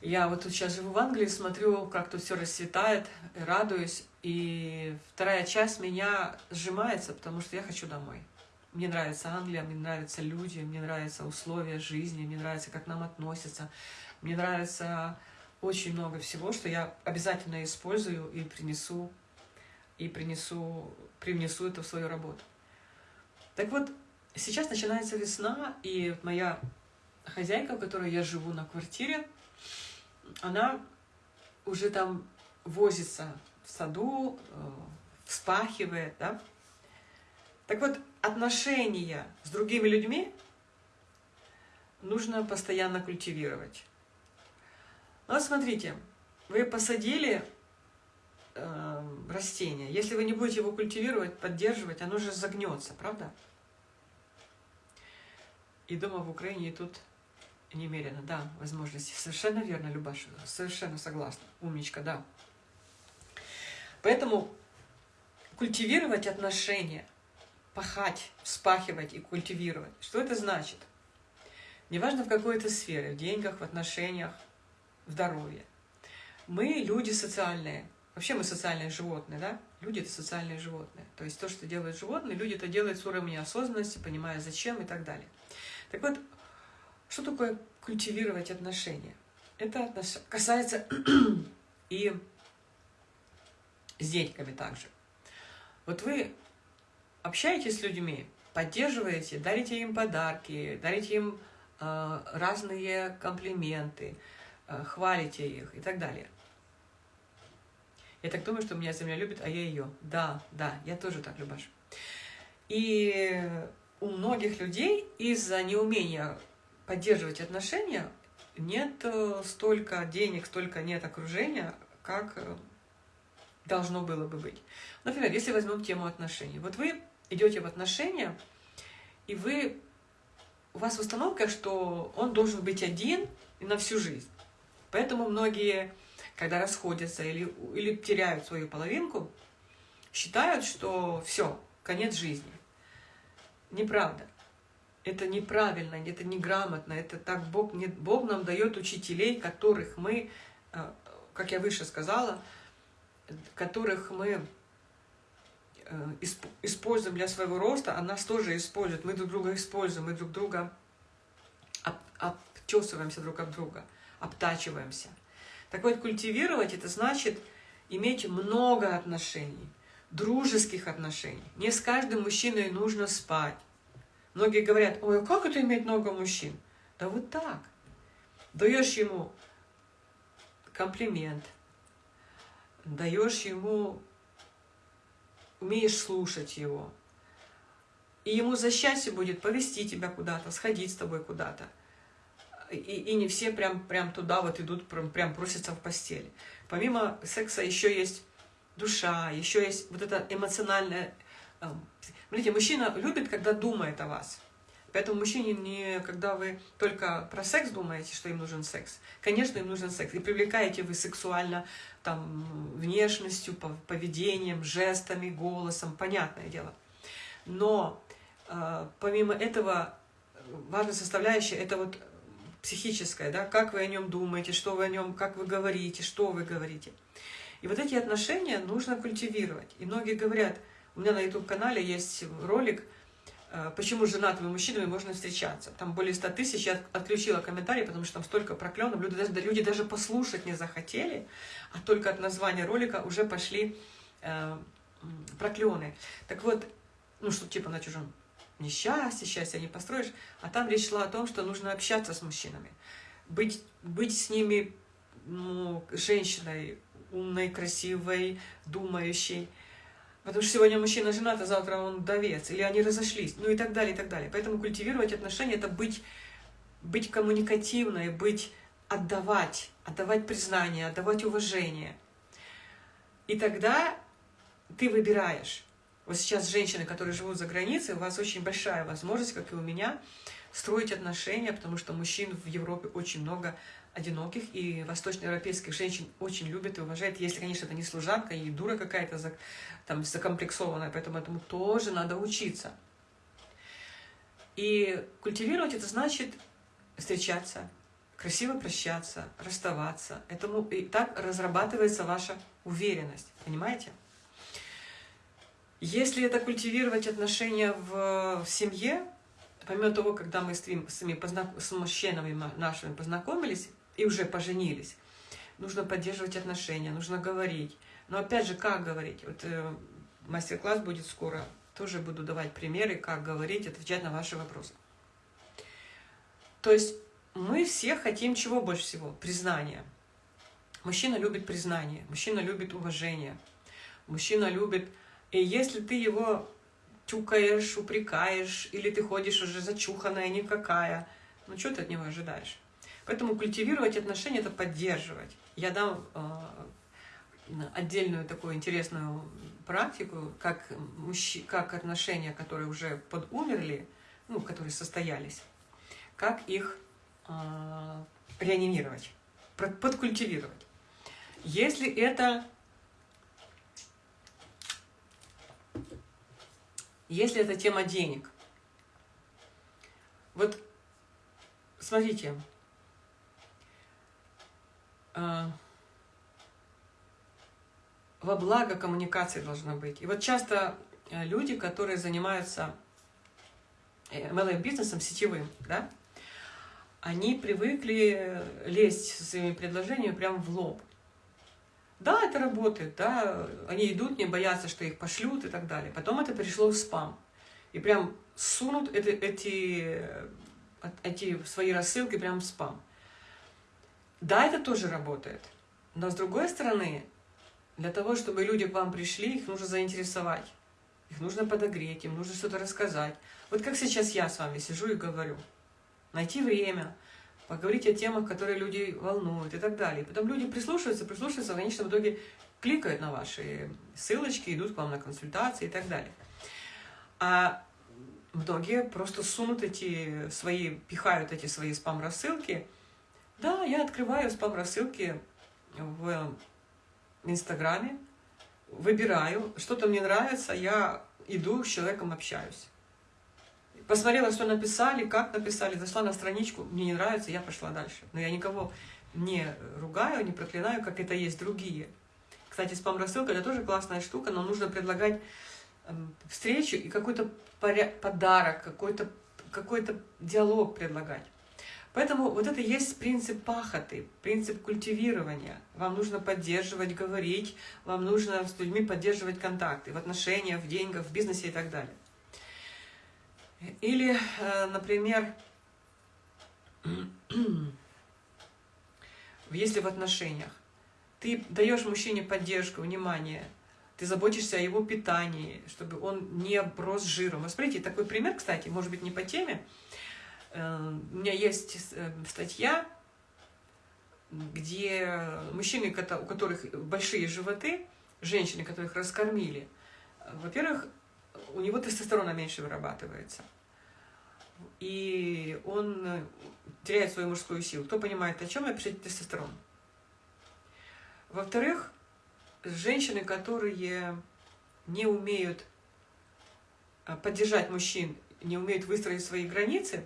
Speaker 1: Я вот тут сейчас живу в Англии, смотрю, как тут все расцветает, радуюсь. И вторая часть меня сжимается, потому что я хочу домой. Мне нравится Англия, мне нравятся люди, мне нравятся условия жизни, мне нравится, как нам относятся. Мне нравится очень много всего, что я обязательно использую и принесу, и принесу, привнесу это в свою работу. Так вот, Сейчас начинается весна, и моя хозяйка, в которой я живу на квартире, она уже там возится в саду, э, вспахивает, да. Так вот, отношения с другими людьми нужно постоянно культивировать. Ну вот смотрите, вы посадили э, растение, если вы не будете его культивировать, поддерживать, оно же загнется, правда? И дома в Украине тут немерено, да, возможности. Совершенно верно, Любаша, совершенно согласна. Умничка, да. Поэтому культивировать отношения, пахать, вспахивать и культивировать. Что это значит? Неважно в какой-то сфере, в деньгах, в отношениях, здоровье. Мы люди социальные. Вообще мы социальные животные, да? Люди — это социальные животные. То есть то, что делают животные, люди это делают с уровня осознанности, понимая зачем и так далее. Так вот, что такое культивировать отношения? Это касается и с деньгами также. Вот вы общаетесь с людьми, поддерживаете, дарите им подарки, дарите им э, разные комплименты, хвалите их и так далее. Я так думаю, что меня земля любит, а я ее. Да, да, я тоже так, Любаш. И у многих людей из-за неумения поддерживать отношения нет э, столько денег, столько нет окружения, как э, должно было бы быть. Например, если возьмем тему отношений. Вот вы идете в отношения, и вы, у вас установка, что он должен быть один на всю жизнь. Поэтому многие, когда расходятся или, или теряют свою половинку, считают, что все, конец жизни. Неправда. Это неправильно, это неграмотно, это так Бог, не, Бог нам дает учителей, которых мы, э, как я выше сказала, которых мы э, используем для своего роста, а нас тоже используют. Мы друг друга используем, мы друг друга обтесываемся друг от друга, обтачиваемся. Так вот, культивировать это значит иметь много отношений дружеских отношений. Не с каждым мужчиной нужно спать. Многие говорят, ой, а как это иметь много мужчин? Да вот так. Даешь ему комплимент, даешь ему, умеешь слушать его. И ему за счастье будет повести тебя куда-то, сходить с тобой куда-то. И, и не все прям, прям туда вот идут, прям, прям просятся в постели. Помимо секса еще есть душа, еще есть вот это эмоциональное... Эм, смотрите, мужчина любит, когда думает о вас. Поэтому мужчине не, когда вы только про секс думаете, что им нужен секс, конечно, им нужен секс. И привлекаете вы сексуально там, внешностью, поведением, жестами, голосом, понятное дело. Но э, помимо этого, важная составляющая – это вот психическая, да, как вы о нем думаете, что вы о нем, как вы говорите, что вы говорите. И вот эти отношения нужно культивировать. И многие говорят, у меня на YouTube-канале есть ролик – Э, почему с женатыми мужчинами можно встречаться. Там более 100 тысяч, я отключила комментарии, потому что там столько проклёнов, люди даже, люди даже послушать не захотели, а только от названия ролика уже пошли э, проклёны. Так вот, ну что типа на чужом несчастье, счастье не построишь, а там речь шла о том, что нужно общаться с мужчинами, быть, быть с ними ну, женщиной умной, красивой, думающей, Потому что сегодня мужчина женат, а завтра он вдовец, или они разошлись, ну и так далее, и так далее. Поэтому культивировать отношения – это быть, быть коммуникативной, быть, отдавать, отдавать признание, отдавать уважение. И тогда ты выбираешь. Вот сейчас женщины, которые живут за границей, у вас очень большая возможность, как и у меня, строить отношения, потому что мужчин в Европе очень много, одиноких, и восточноевропейских женщин очень любят и уважают, если, конечно, это не служанка и дура какая-то там закомплексованная, поэтому этому тоже надо учиться. И культивировать это значит встречаться, красиво прощаться, расставаться. Этому, и так разрабатывается ваша уверенность, понимаете? Если это культивировать отношения в, в семье, помимо того, когда мы с, с, с мужчинами нашими познакомились, и уже поженились. Нужно поддерживать отношения, нужно говорить. Но опять же, как говорить? Вот э, мастер-класс будет скоро. Тоже буду давать примеры, как говорить, отвечать на ваши вопросы. То есть мы все хотим чего больше всего? Признания. Мужчина любит признание, мужчина любит уважение, мужчина любит... И если ты его тюкаешь, упрекаешь, или ты ходишь уже зачуханная никакая, ну что ты от него ожидаешь? Поэтому культивировать отношения – это поддерживать. Я дам э, отдельную такую интересную практику, как, мужч... как отношения, которые уже подумерли, ну, которые состоялись, как их э, реанимировать, подкультивировать. Если это если это тема денег. Вот смотрите, а, во благо коммуникации должно быть. И вот часто э, люди, которые занимаются MLM-бизнесом э, сетевым, да, они привыкли лезть со своими предложениями прямо в лоб. Да, это работает, да, они идут, не боятся, что их пошлют и так далее. Потом это перешло в спам. И прям сунут эти, эти, эти свои рассылки прямо в спам. Да, это тоже работает. Но с другой стороны, для того, чтобы люди к вам пришли, их нужно заинтересовать. Их нужно подогреть, им нужно что-то рассказать. Вот как сейчас я с вами сижу и говорю. Найти время, поговорить о темах, которые люди волнуют и так далее. Потом люди прислушиваются, прислушиваются, в конечном итоге кликают на ваши ссылочки, идут к вам на консультации и так далее. А многие просто сунут эти свои, пихают эти свои спам-рассылки – да, я открываю спам-рассылки в Инстаграме, выбираю, что-то мне нравится, я иду с человеком общаюсь. Посмотрела, что написали, как написали, зашла на страничку, мне не нравится, я пошла дальше. Но я никого не ругаю, не проклинаю, как это есть другие. Кстати, спам-рассылка – это тоже классная штука, но нужно предлагать эм, встречу и какой-то подарок, какой-то какой, -то, диалог предлагать. Поэтому вот это есть принцип пахоты, принцип культивирования. Вам нужно поддерживать, говорить, вам нужно с людьми поддерживать контакты в отношениях, в деньгах, в бизнесе и так далее. Или, э, например, если в отношениях ты даешь мужчине поддержку, внимание, ты заботишься о его питании, чтобы он не оброс жиром. Вот смотрите, такой пример, кстати, может быть не по теме, Э, у меня есть э, статья, где мужчины, у которых большие животы, женщины, которых раскормили, во-первых, у него тестостерона меньше вырабатывается. и он э, теряет свою мужскую силу. Кто понимает, о чем я, пишите тестостерон. Во-вторых, женщины, которые не умеют э, поддержать мужчин, не умеют выстроить свои границы,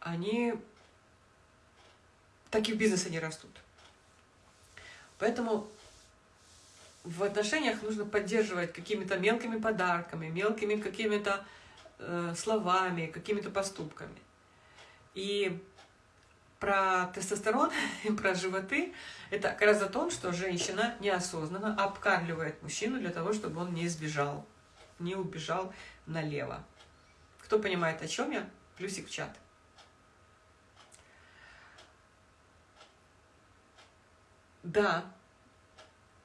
Speaker 1: они так и в бизнесе не растут. Поэтому в отношениях нужно поддерживать какими-то мелкими подарками, мелкими какими-то э, словами, какими-то поступками. И про тестостерон и про животы это как раз о том, что женщина неосознанно обкармливает мужчину для того, чтобы он не сбежал, не убежал налево. Кто понимает, о чем я? Плюсик в чат. Да,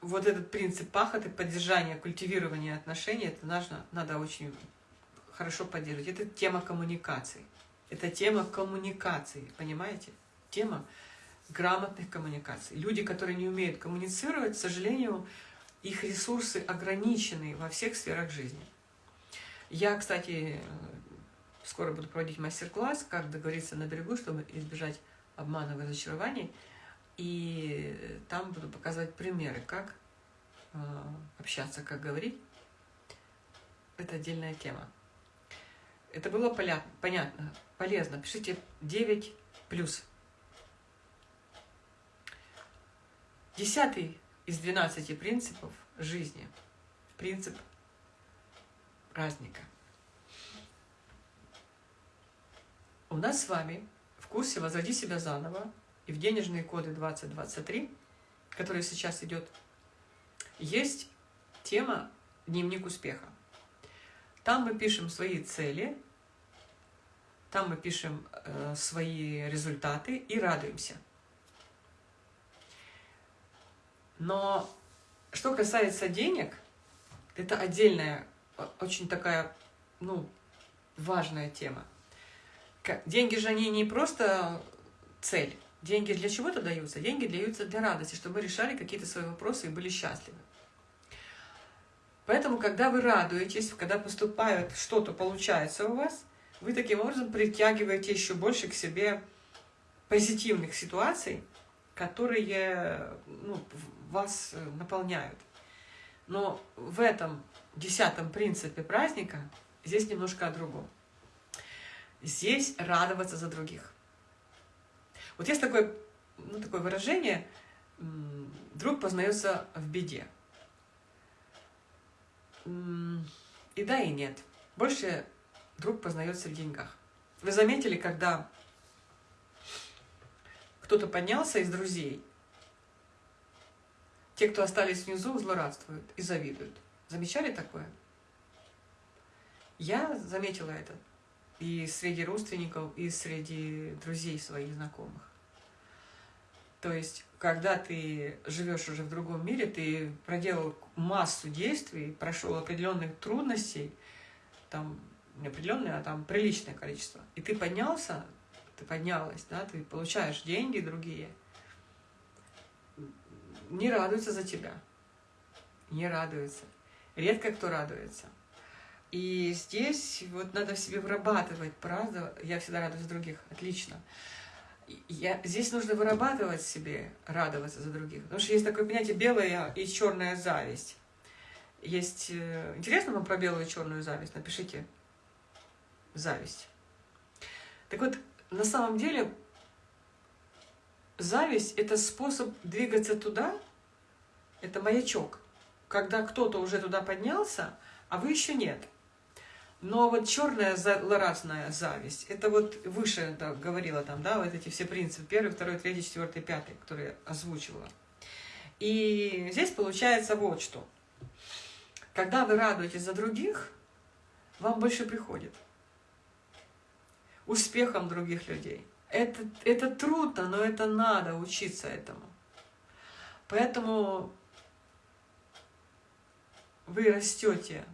Speaker 1: вот этот принцип пахоты, поддержания, культивирования отношений, это нужно, надо очень хорошо поддерживать. Это тема коммуникации. Это тема коммуникации, понимаете? Тема грамотных коммуникаций. Люди, которые не умеют коммуницировать, к сожалению, их ресурсы ограничены во всех сферах жизни. Я, кстати, скоро буду проводить мастер-класс, как договориться на берегу, чтобы избежать обманов и разочарований. И там буду показывать примеры, как э, общаться, как говорить. Это отдельная тема. Это было понятно, полезно. Пишите 9 плюс. Десятый из 12 принципов жизни. Принцип праздника. У нас с вами в курсе «Возроди себя заново» и в денежные коды 2023, который сейчас идет, есть тема «Дневник успеха». Там мы пишем свои цели, там мы пишем э, свои результаты и радуемся. Но что касается денег, это отдельная, очень такая, ну, важная тема. Деньги же они не просто цель. Деньги для чего-то даются? Деньги даются для радости, чтобы мы решали какие-то свои вопросы и были счастливы. Поэтому, когда вы радуетесь, когда поступает что-то, получается у вас, вы таким образом притягиваете еще больше к себе позитивных ситуаций, которые ну, вас наполняют. Но в этом десятом принципе праздника здесь немножко о другом. Здесь радоваться за других. Вот есть такое, ну, такое выражение «друг познается в беде». И да, и нет. Больше друг познается в деньгах. Вы заметили, когда кто-то поднялся из друзей, те, кто остались внизу, злорадствуют и завидуют. Замечали такое? Я заметила это и среди родственников, и среди друзей своих знакомых. То есть, когда ты живешь уже в другом мире, ты проделал массу действий, прошел определенных трудностей, там не определенное, а там приличное количество, и ты поднялся, ты поднялась, да, ты получаешь деньги другие, не радуются за тебя, не радуются. Редко кто радуется. И здесь вот надо в себе вырабатывать, правда, я всегда радуюсь других, отлично. Я, здесь нужно вырабатывать себе, радоваться за других. Потому что есть такое понятие белая и черная зависть. Есть... Э, интересно вам про белую и черную зависть? Напишите. Зависть. Так вот, на самом деле, зависть – это способ двигаться туда, это маячок. Когда кто-то уже туда поднялся, а вы еще нет – но вот черная злорадная зависть, это вот выше это говорила там, да, вот эти все принципы, первый, второй, третий, четвертый, пятый, которые озвучивала. И здесь получается вот что. Когда вы радуетесь за других, вам больше приходит. Успехом других людей. Это, это трудно, но это надо учиться этому. Поэтому вы растете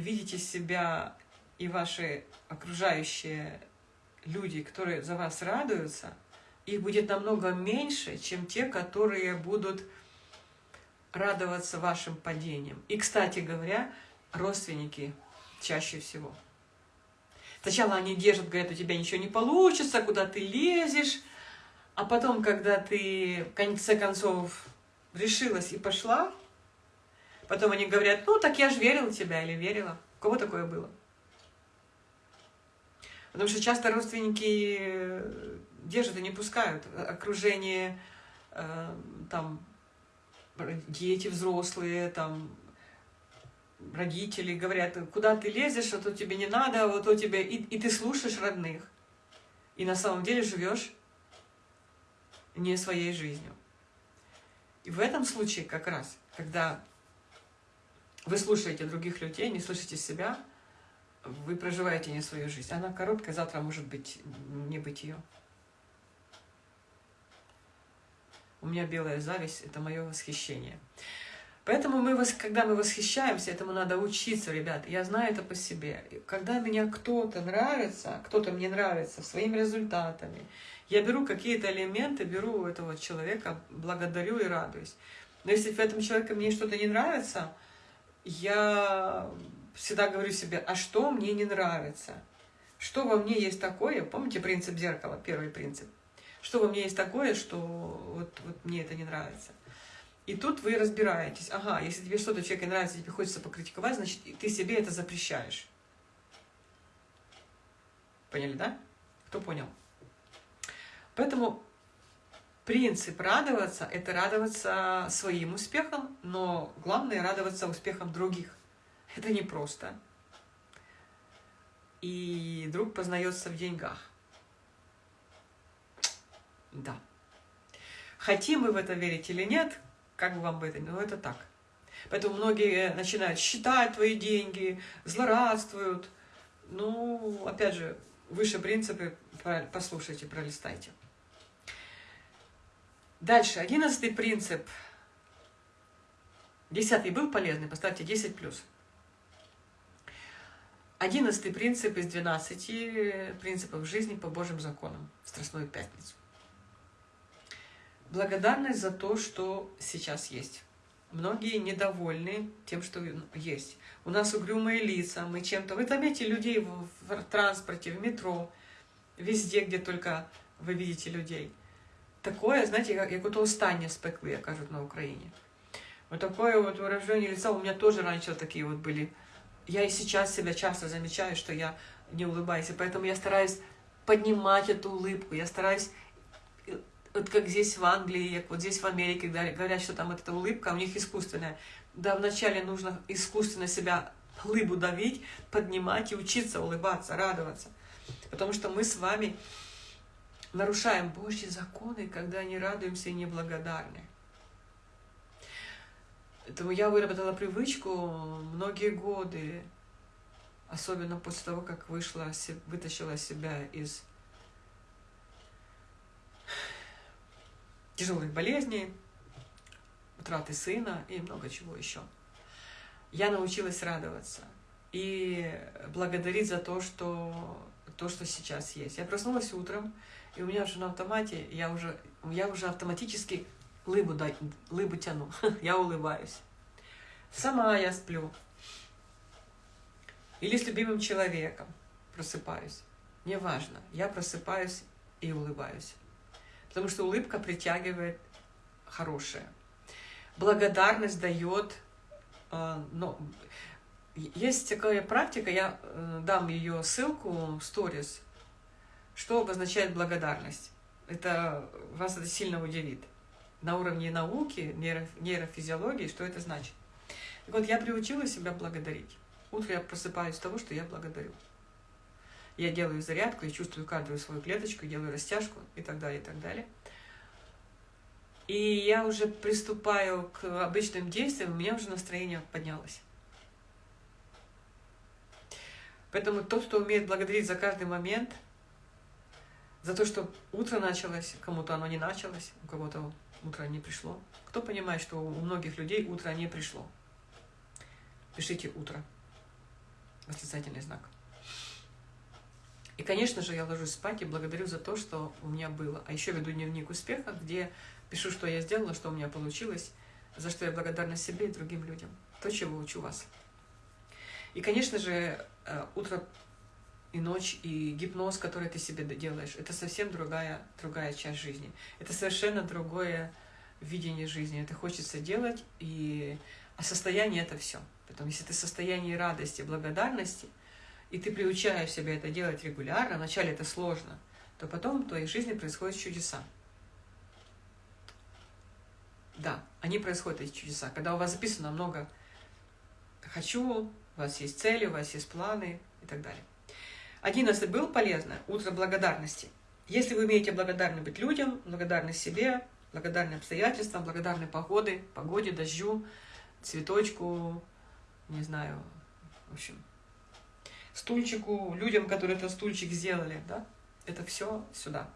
Speaker 1: видите себя и ваши окружающие люди, которые за вас радуются, их будет намного меньше, чем те, которые будут радоваться вашим падениям. И, кстати говоря, родственники чаще всего. Сначала они держат, говорят, у тебя ничего не получится, куда ты лезешь, а потом, когда ты в конце концов решилась и пошла, потом они говорят, ну так я же верил в тебя или верила. У кого такое было? Потому что часто родственники э, держат и не пускают. Окружение, э, там, дети взрослые, там, родители говорят, куда ты лезешь, а то тебе не надо, а вот то тебе... И, и ты слушаешь родных. И на самом деле живешь не своей жизнью. И в этом случае как раз, когда вы слушаете других людей, не слышите себя, вы проживаете не свою жизнь. Она короткая, завтра может быть не быть ее. У меня белая зависть – это мое восхищение. Поэтому мы, когда мы восхищаемся, этому надо учиться, ребят. Я знаю это по себе. Когда меня кто-то нравится, кто-то мне нравится своими результатами, я беру какие-то элементы, беру этого человека, благодарю и радуюсь. Но если в этом человеке мне что-то не нравится, я всегда говорю себе, а что мне не нравится? Что во мне есть такое? Помните принцип зеркала, первый принцип? Что во мне есть такое, что вот, вот мне это не нравится? И тут вы разбираетесь. Ага, если тебе что-то человеке нравится, тебе хочется покритиковать, значит, ты себе это запрещаешь. Поняли, да? Кто понял? Поэтому принцип радоваться – это радоваться своим успехам, но главное – радоваться успехам других. Это непросто. И друг познается в деньгах. Да. Хотим мы в это верить или нет, как бы вам бы это, но это так. Поэтому многие начинают считать твои деньги, злорадствуют. Ну, опять же, выше принципы послушайте, пролистайте. Дальше, одиннадцатый принцип. Десятый был полезный, поставьте 10 плюс. Одиннадцатый принцип из двенадцати принципов жизни по Божьим законам в Страстную Пятницу. Благодарность за то, что сейчас есть. Многие недовольны тем, что есть. У нас угрюмые лица, мы чем-то... Вы заметите людей в транспорте, в метро, везде, где только вы видите людей. Такое, знаете, як ото останнє спекли, як кажуть на Украине. Вот такое вот выражение лица у меня тоже раньше такие вот были я и сейчас себя часто замечаю, что я не улыбаюсь, и поэтому я стараюсь поднимать эту улыбку, я стараюсь, э, вот как здесь в Англии, как вот здесь в Америке, говорят, что там эта улыбка, у них искусственная. Да, вначале нужно искусственно себя улыбу давить, поднимать и учиться улыбаться, радоваться. Потому что мы с вами нарушаем Божьи законы, когда не радуемся и не благодарны. Поэтому я выработала привычку многие годы, особенно после того, как вышла, вытащила себя из тяжелых болезней, утраты сына и много чего еще. Я научилась радоваться и благодарить за то, что, то, что сейчас есть. Я проснулась утром, и у меня уже на автомате, я уже, я уже автоматически лыбу, дай, лыбу тяну, я улыбаюсь. Сама я сплю. Или с любимым человеком просыпаюсь. Неважно, я просыпаюсь и улыбаюсь. Потому что улыбка притягивает хорошее. Благодарность дает... Э, но есть такая практика, я э, дам ее ссылку в сторис, что обозначает благодарность. Это вас это сильно удивит на уровне науки, нейро, нейрофизиологии, что это значит. Так вот, я приучила себя благодарить. Утром я просыпаюсь с того, что я благодарю. Я делаю зарядку, я чувствую каждую свою клеточку, делаю растяжку и так далее, и так далее. И я уже приступаю к обычным действиям, у меня уже настроение поднялось. Поэтому тот, кто умеет благодарить за каждый момент, за то, что утро началось, кому-то оно не началось, у кого-то утро не пришло. Кто понимает, что у многих людей утро не пришло? Пишите «утро». Восклицательный знак. И, конечно же, я ложусь спать и благодарю за то, что у меня было. А еще веду дневник успеха, где пишу, что я сделала, что у меня получилось, за что я благодарна себе и другим людям. То, чего учу вас. И, конечно же, э, утро и ночь, и гипноз, который ты себе делаешь, это совсем другая, другая часть жизни. Это совершенно другое видение жизни. Это хочется делать, и... а состояние — это все. Поэтому если ты в состоянии радости, благодарности, и ты приучаешь себя это делать регулярно, вначале это сложно, то потом в твоей жизни происходят чудеса. Да, они происходят, эти чудеса. Когда у вас записано много «хочу», у вас есть цели, у вас есть планы и так далее. Одиннадцатый был полезно. Утро благодарности. Если вы умеете благодарны быть людям, благодарны себе, благодарны обстоятельствам, благодарны погоде, погоде, дождю, цветочку, не знаю, в общем, стульчику, людям, которые этот стульчик сделали, да, это все сюда.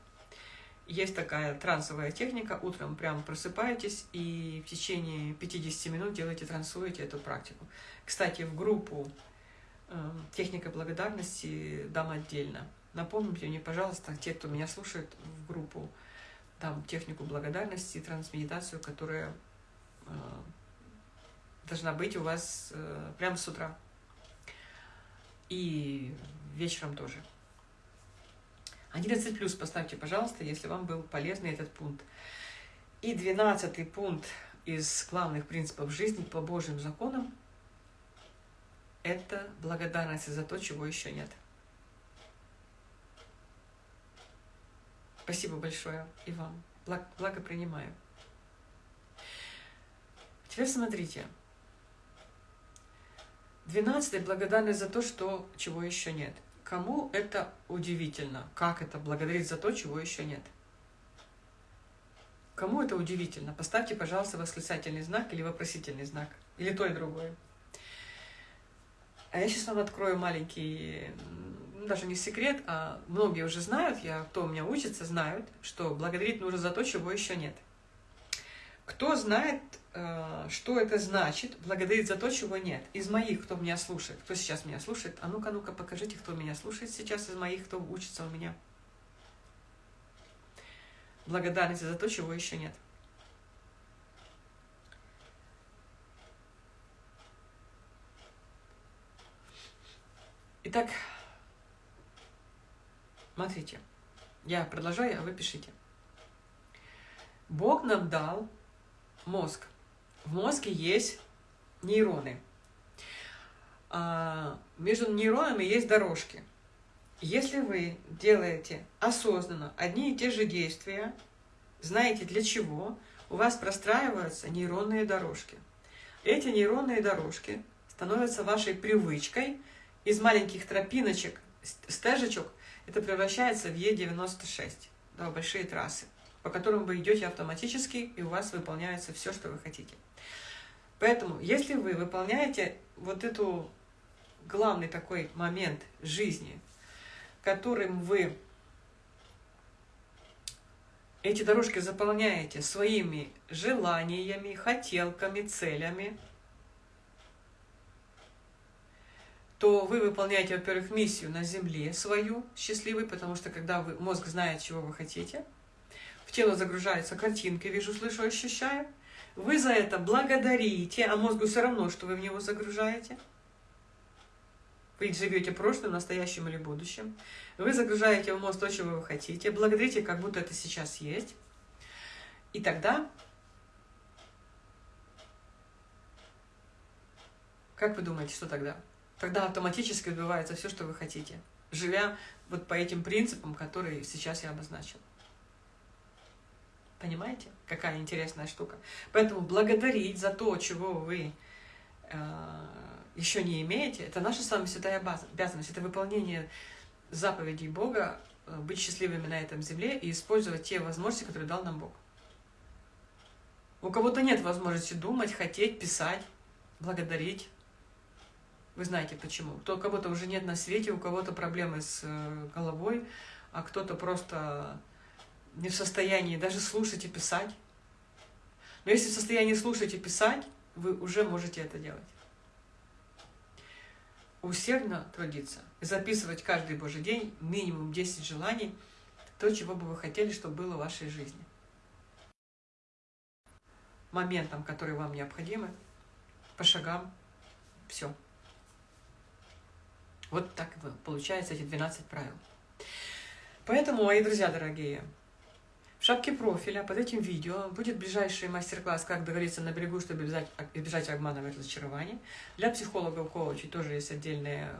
Speaker 1: Есть такая трансовая техника, утром прям просыпаетесь и в течение 50 минут делаете, трансуете эту практику. Кстати, в группу «Техника благодарности» дам отдельно. Напомните мне, пожалуйста, те, кто меня слушает, в группу дам технику благодарности трансмедитацию, которая э, должна быть у вас э, прямо с утра. И вечером тоже. 11 плюс поставьте, пожалуйста, если вам был полезный этот пункт. И 12 пункт из главных принципов жизни по Божьим законам – это благодарность за то, чего еще нет. Спасибо большое и вам. Благ, благо принимаю. Теперь смотрите. Двенадцатый – благодарность за то, что, чего еще нет. Кому это удивительно? Как это благодарить за то, чего еще нет? Кому это удивительно? Поставьте, пожалуйста, восклицательный знак или вопросительный знак. Или то и другое. А я сейчас вам открою маленький, даже не секрет, а многие уже знают, я, кто у меня учится, знают, что благодарить нужно за то, чего еще нет. Кто знает, Э, что это значит, благодарить за то, чего нет. Из моих, кто меня слушает, кто сейчас меня слушает, а ну-ка, ну-ка, покажите, кто меня слушает сейчас из моих, кто учится у меня. Благодарность за то, чего еще нет. Итак, смотрите, я продолжаю, а вы пишите. Бог нам дал мозг – в мозге есть нейроны. А между нейронами есть дорожки. Если вы делаете осознанно одни и те же действия, знаете для чего, у вас простраиваются нейронные дорожки. Эти нейронные дорожки становятся вашей привычкой. Из маленьких тропиночек, стежечек, это превращается в Е96, да, большие трассы, по которым вы идете автоматически, и у вас выполняется все, что вы хотите. Поэтому, если вы выполняете вот эту главный такой момент жизни, которым вы эти дорожки заполняете своими желаниями, хотелками, целями, то вы выполняете, во-первых, миссию на Земле свою, счастливый, потому что когда вы, мозг знает, чего вы хотите, в тело загружается картинка, вижу, слышу, ощущаю, вы за это благодарите, а мозгу все равно, что вы в него загружаете. Вы живете прошлым, настоящим или будущим. Вы загружаете в мозг то, чего вы хотите. Благодарите, как будто это сейчас есть. И тогда, как вы думаете, что тогда? Тогда автоматически сбывается все, что вы хотите, живя вот по этим принципам, которые сейчас я обозначил. Понимаете, какая интересная штука? Поэтому благодарить за то, чего вы э, еще не имеете, это наша с вами святая обязанность. Это выполнение заповедей Бога, э, быть счастливыми на этом земле и использовать те возможности, которые дал нам Бог. У кого-то нет возможности думать, хотеть, писать, благодарить. Вы знаете почему. У кого-то уже нет на свете, у кого-то проблемы с э, головой, а кто-то просто не в состоянии даже слушать и писать. Но если в состоянии слушать и писать, вы уже можете это делать. Усердно трудиться, записывать каждый Божий день минимум 10 желаний, то, чего бы вы хотели, чтобы было в вашей жизни. Моментам, которые вам необходимы, по шагам, все. Вот так получается эти 12 правил. Поэтому, мои друзья дорогие, в шапке профиля под этим видео будет ближайший мастер-класс «Как договориться на берегу, чтобы избежать, обмана и разочарования». Для психологов, коучей тоже есть отдельная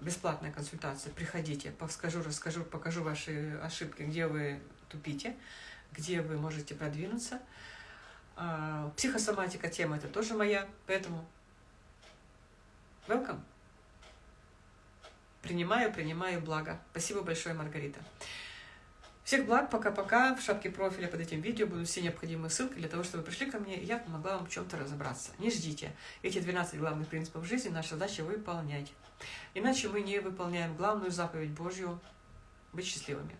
Speaker 1: бесплатная консультация. Приходите, подскажу, расскажу, покажу ваши ошибки, где вы тупите, где вы можете продвинуться. А, психосоматика тема это тоже моя, поэтому welcome. Принимаю, принимаю благо. Спасибо большое, Маргарита. Всех благ, пока-пока. В шапке профиля под этим видео будут все необходимые ссылки для того, чтобы вы пришли ко мне, и я помогла вам в чем-то разобраться. Не ждите. Эти 12 главных принципов жизни наша задача выполнять. Иначе мы не выполняем главную заповедь Божью – быть счастливыми.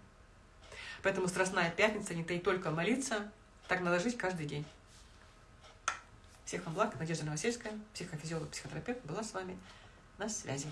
Speaker 1: Поэтому Страстная Пятница не то и только молиться, так надо жить каждый день. Всех вам благ. Надежда Новосельская, психофизиолог, психотерапевт, была с вами на связи.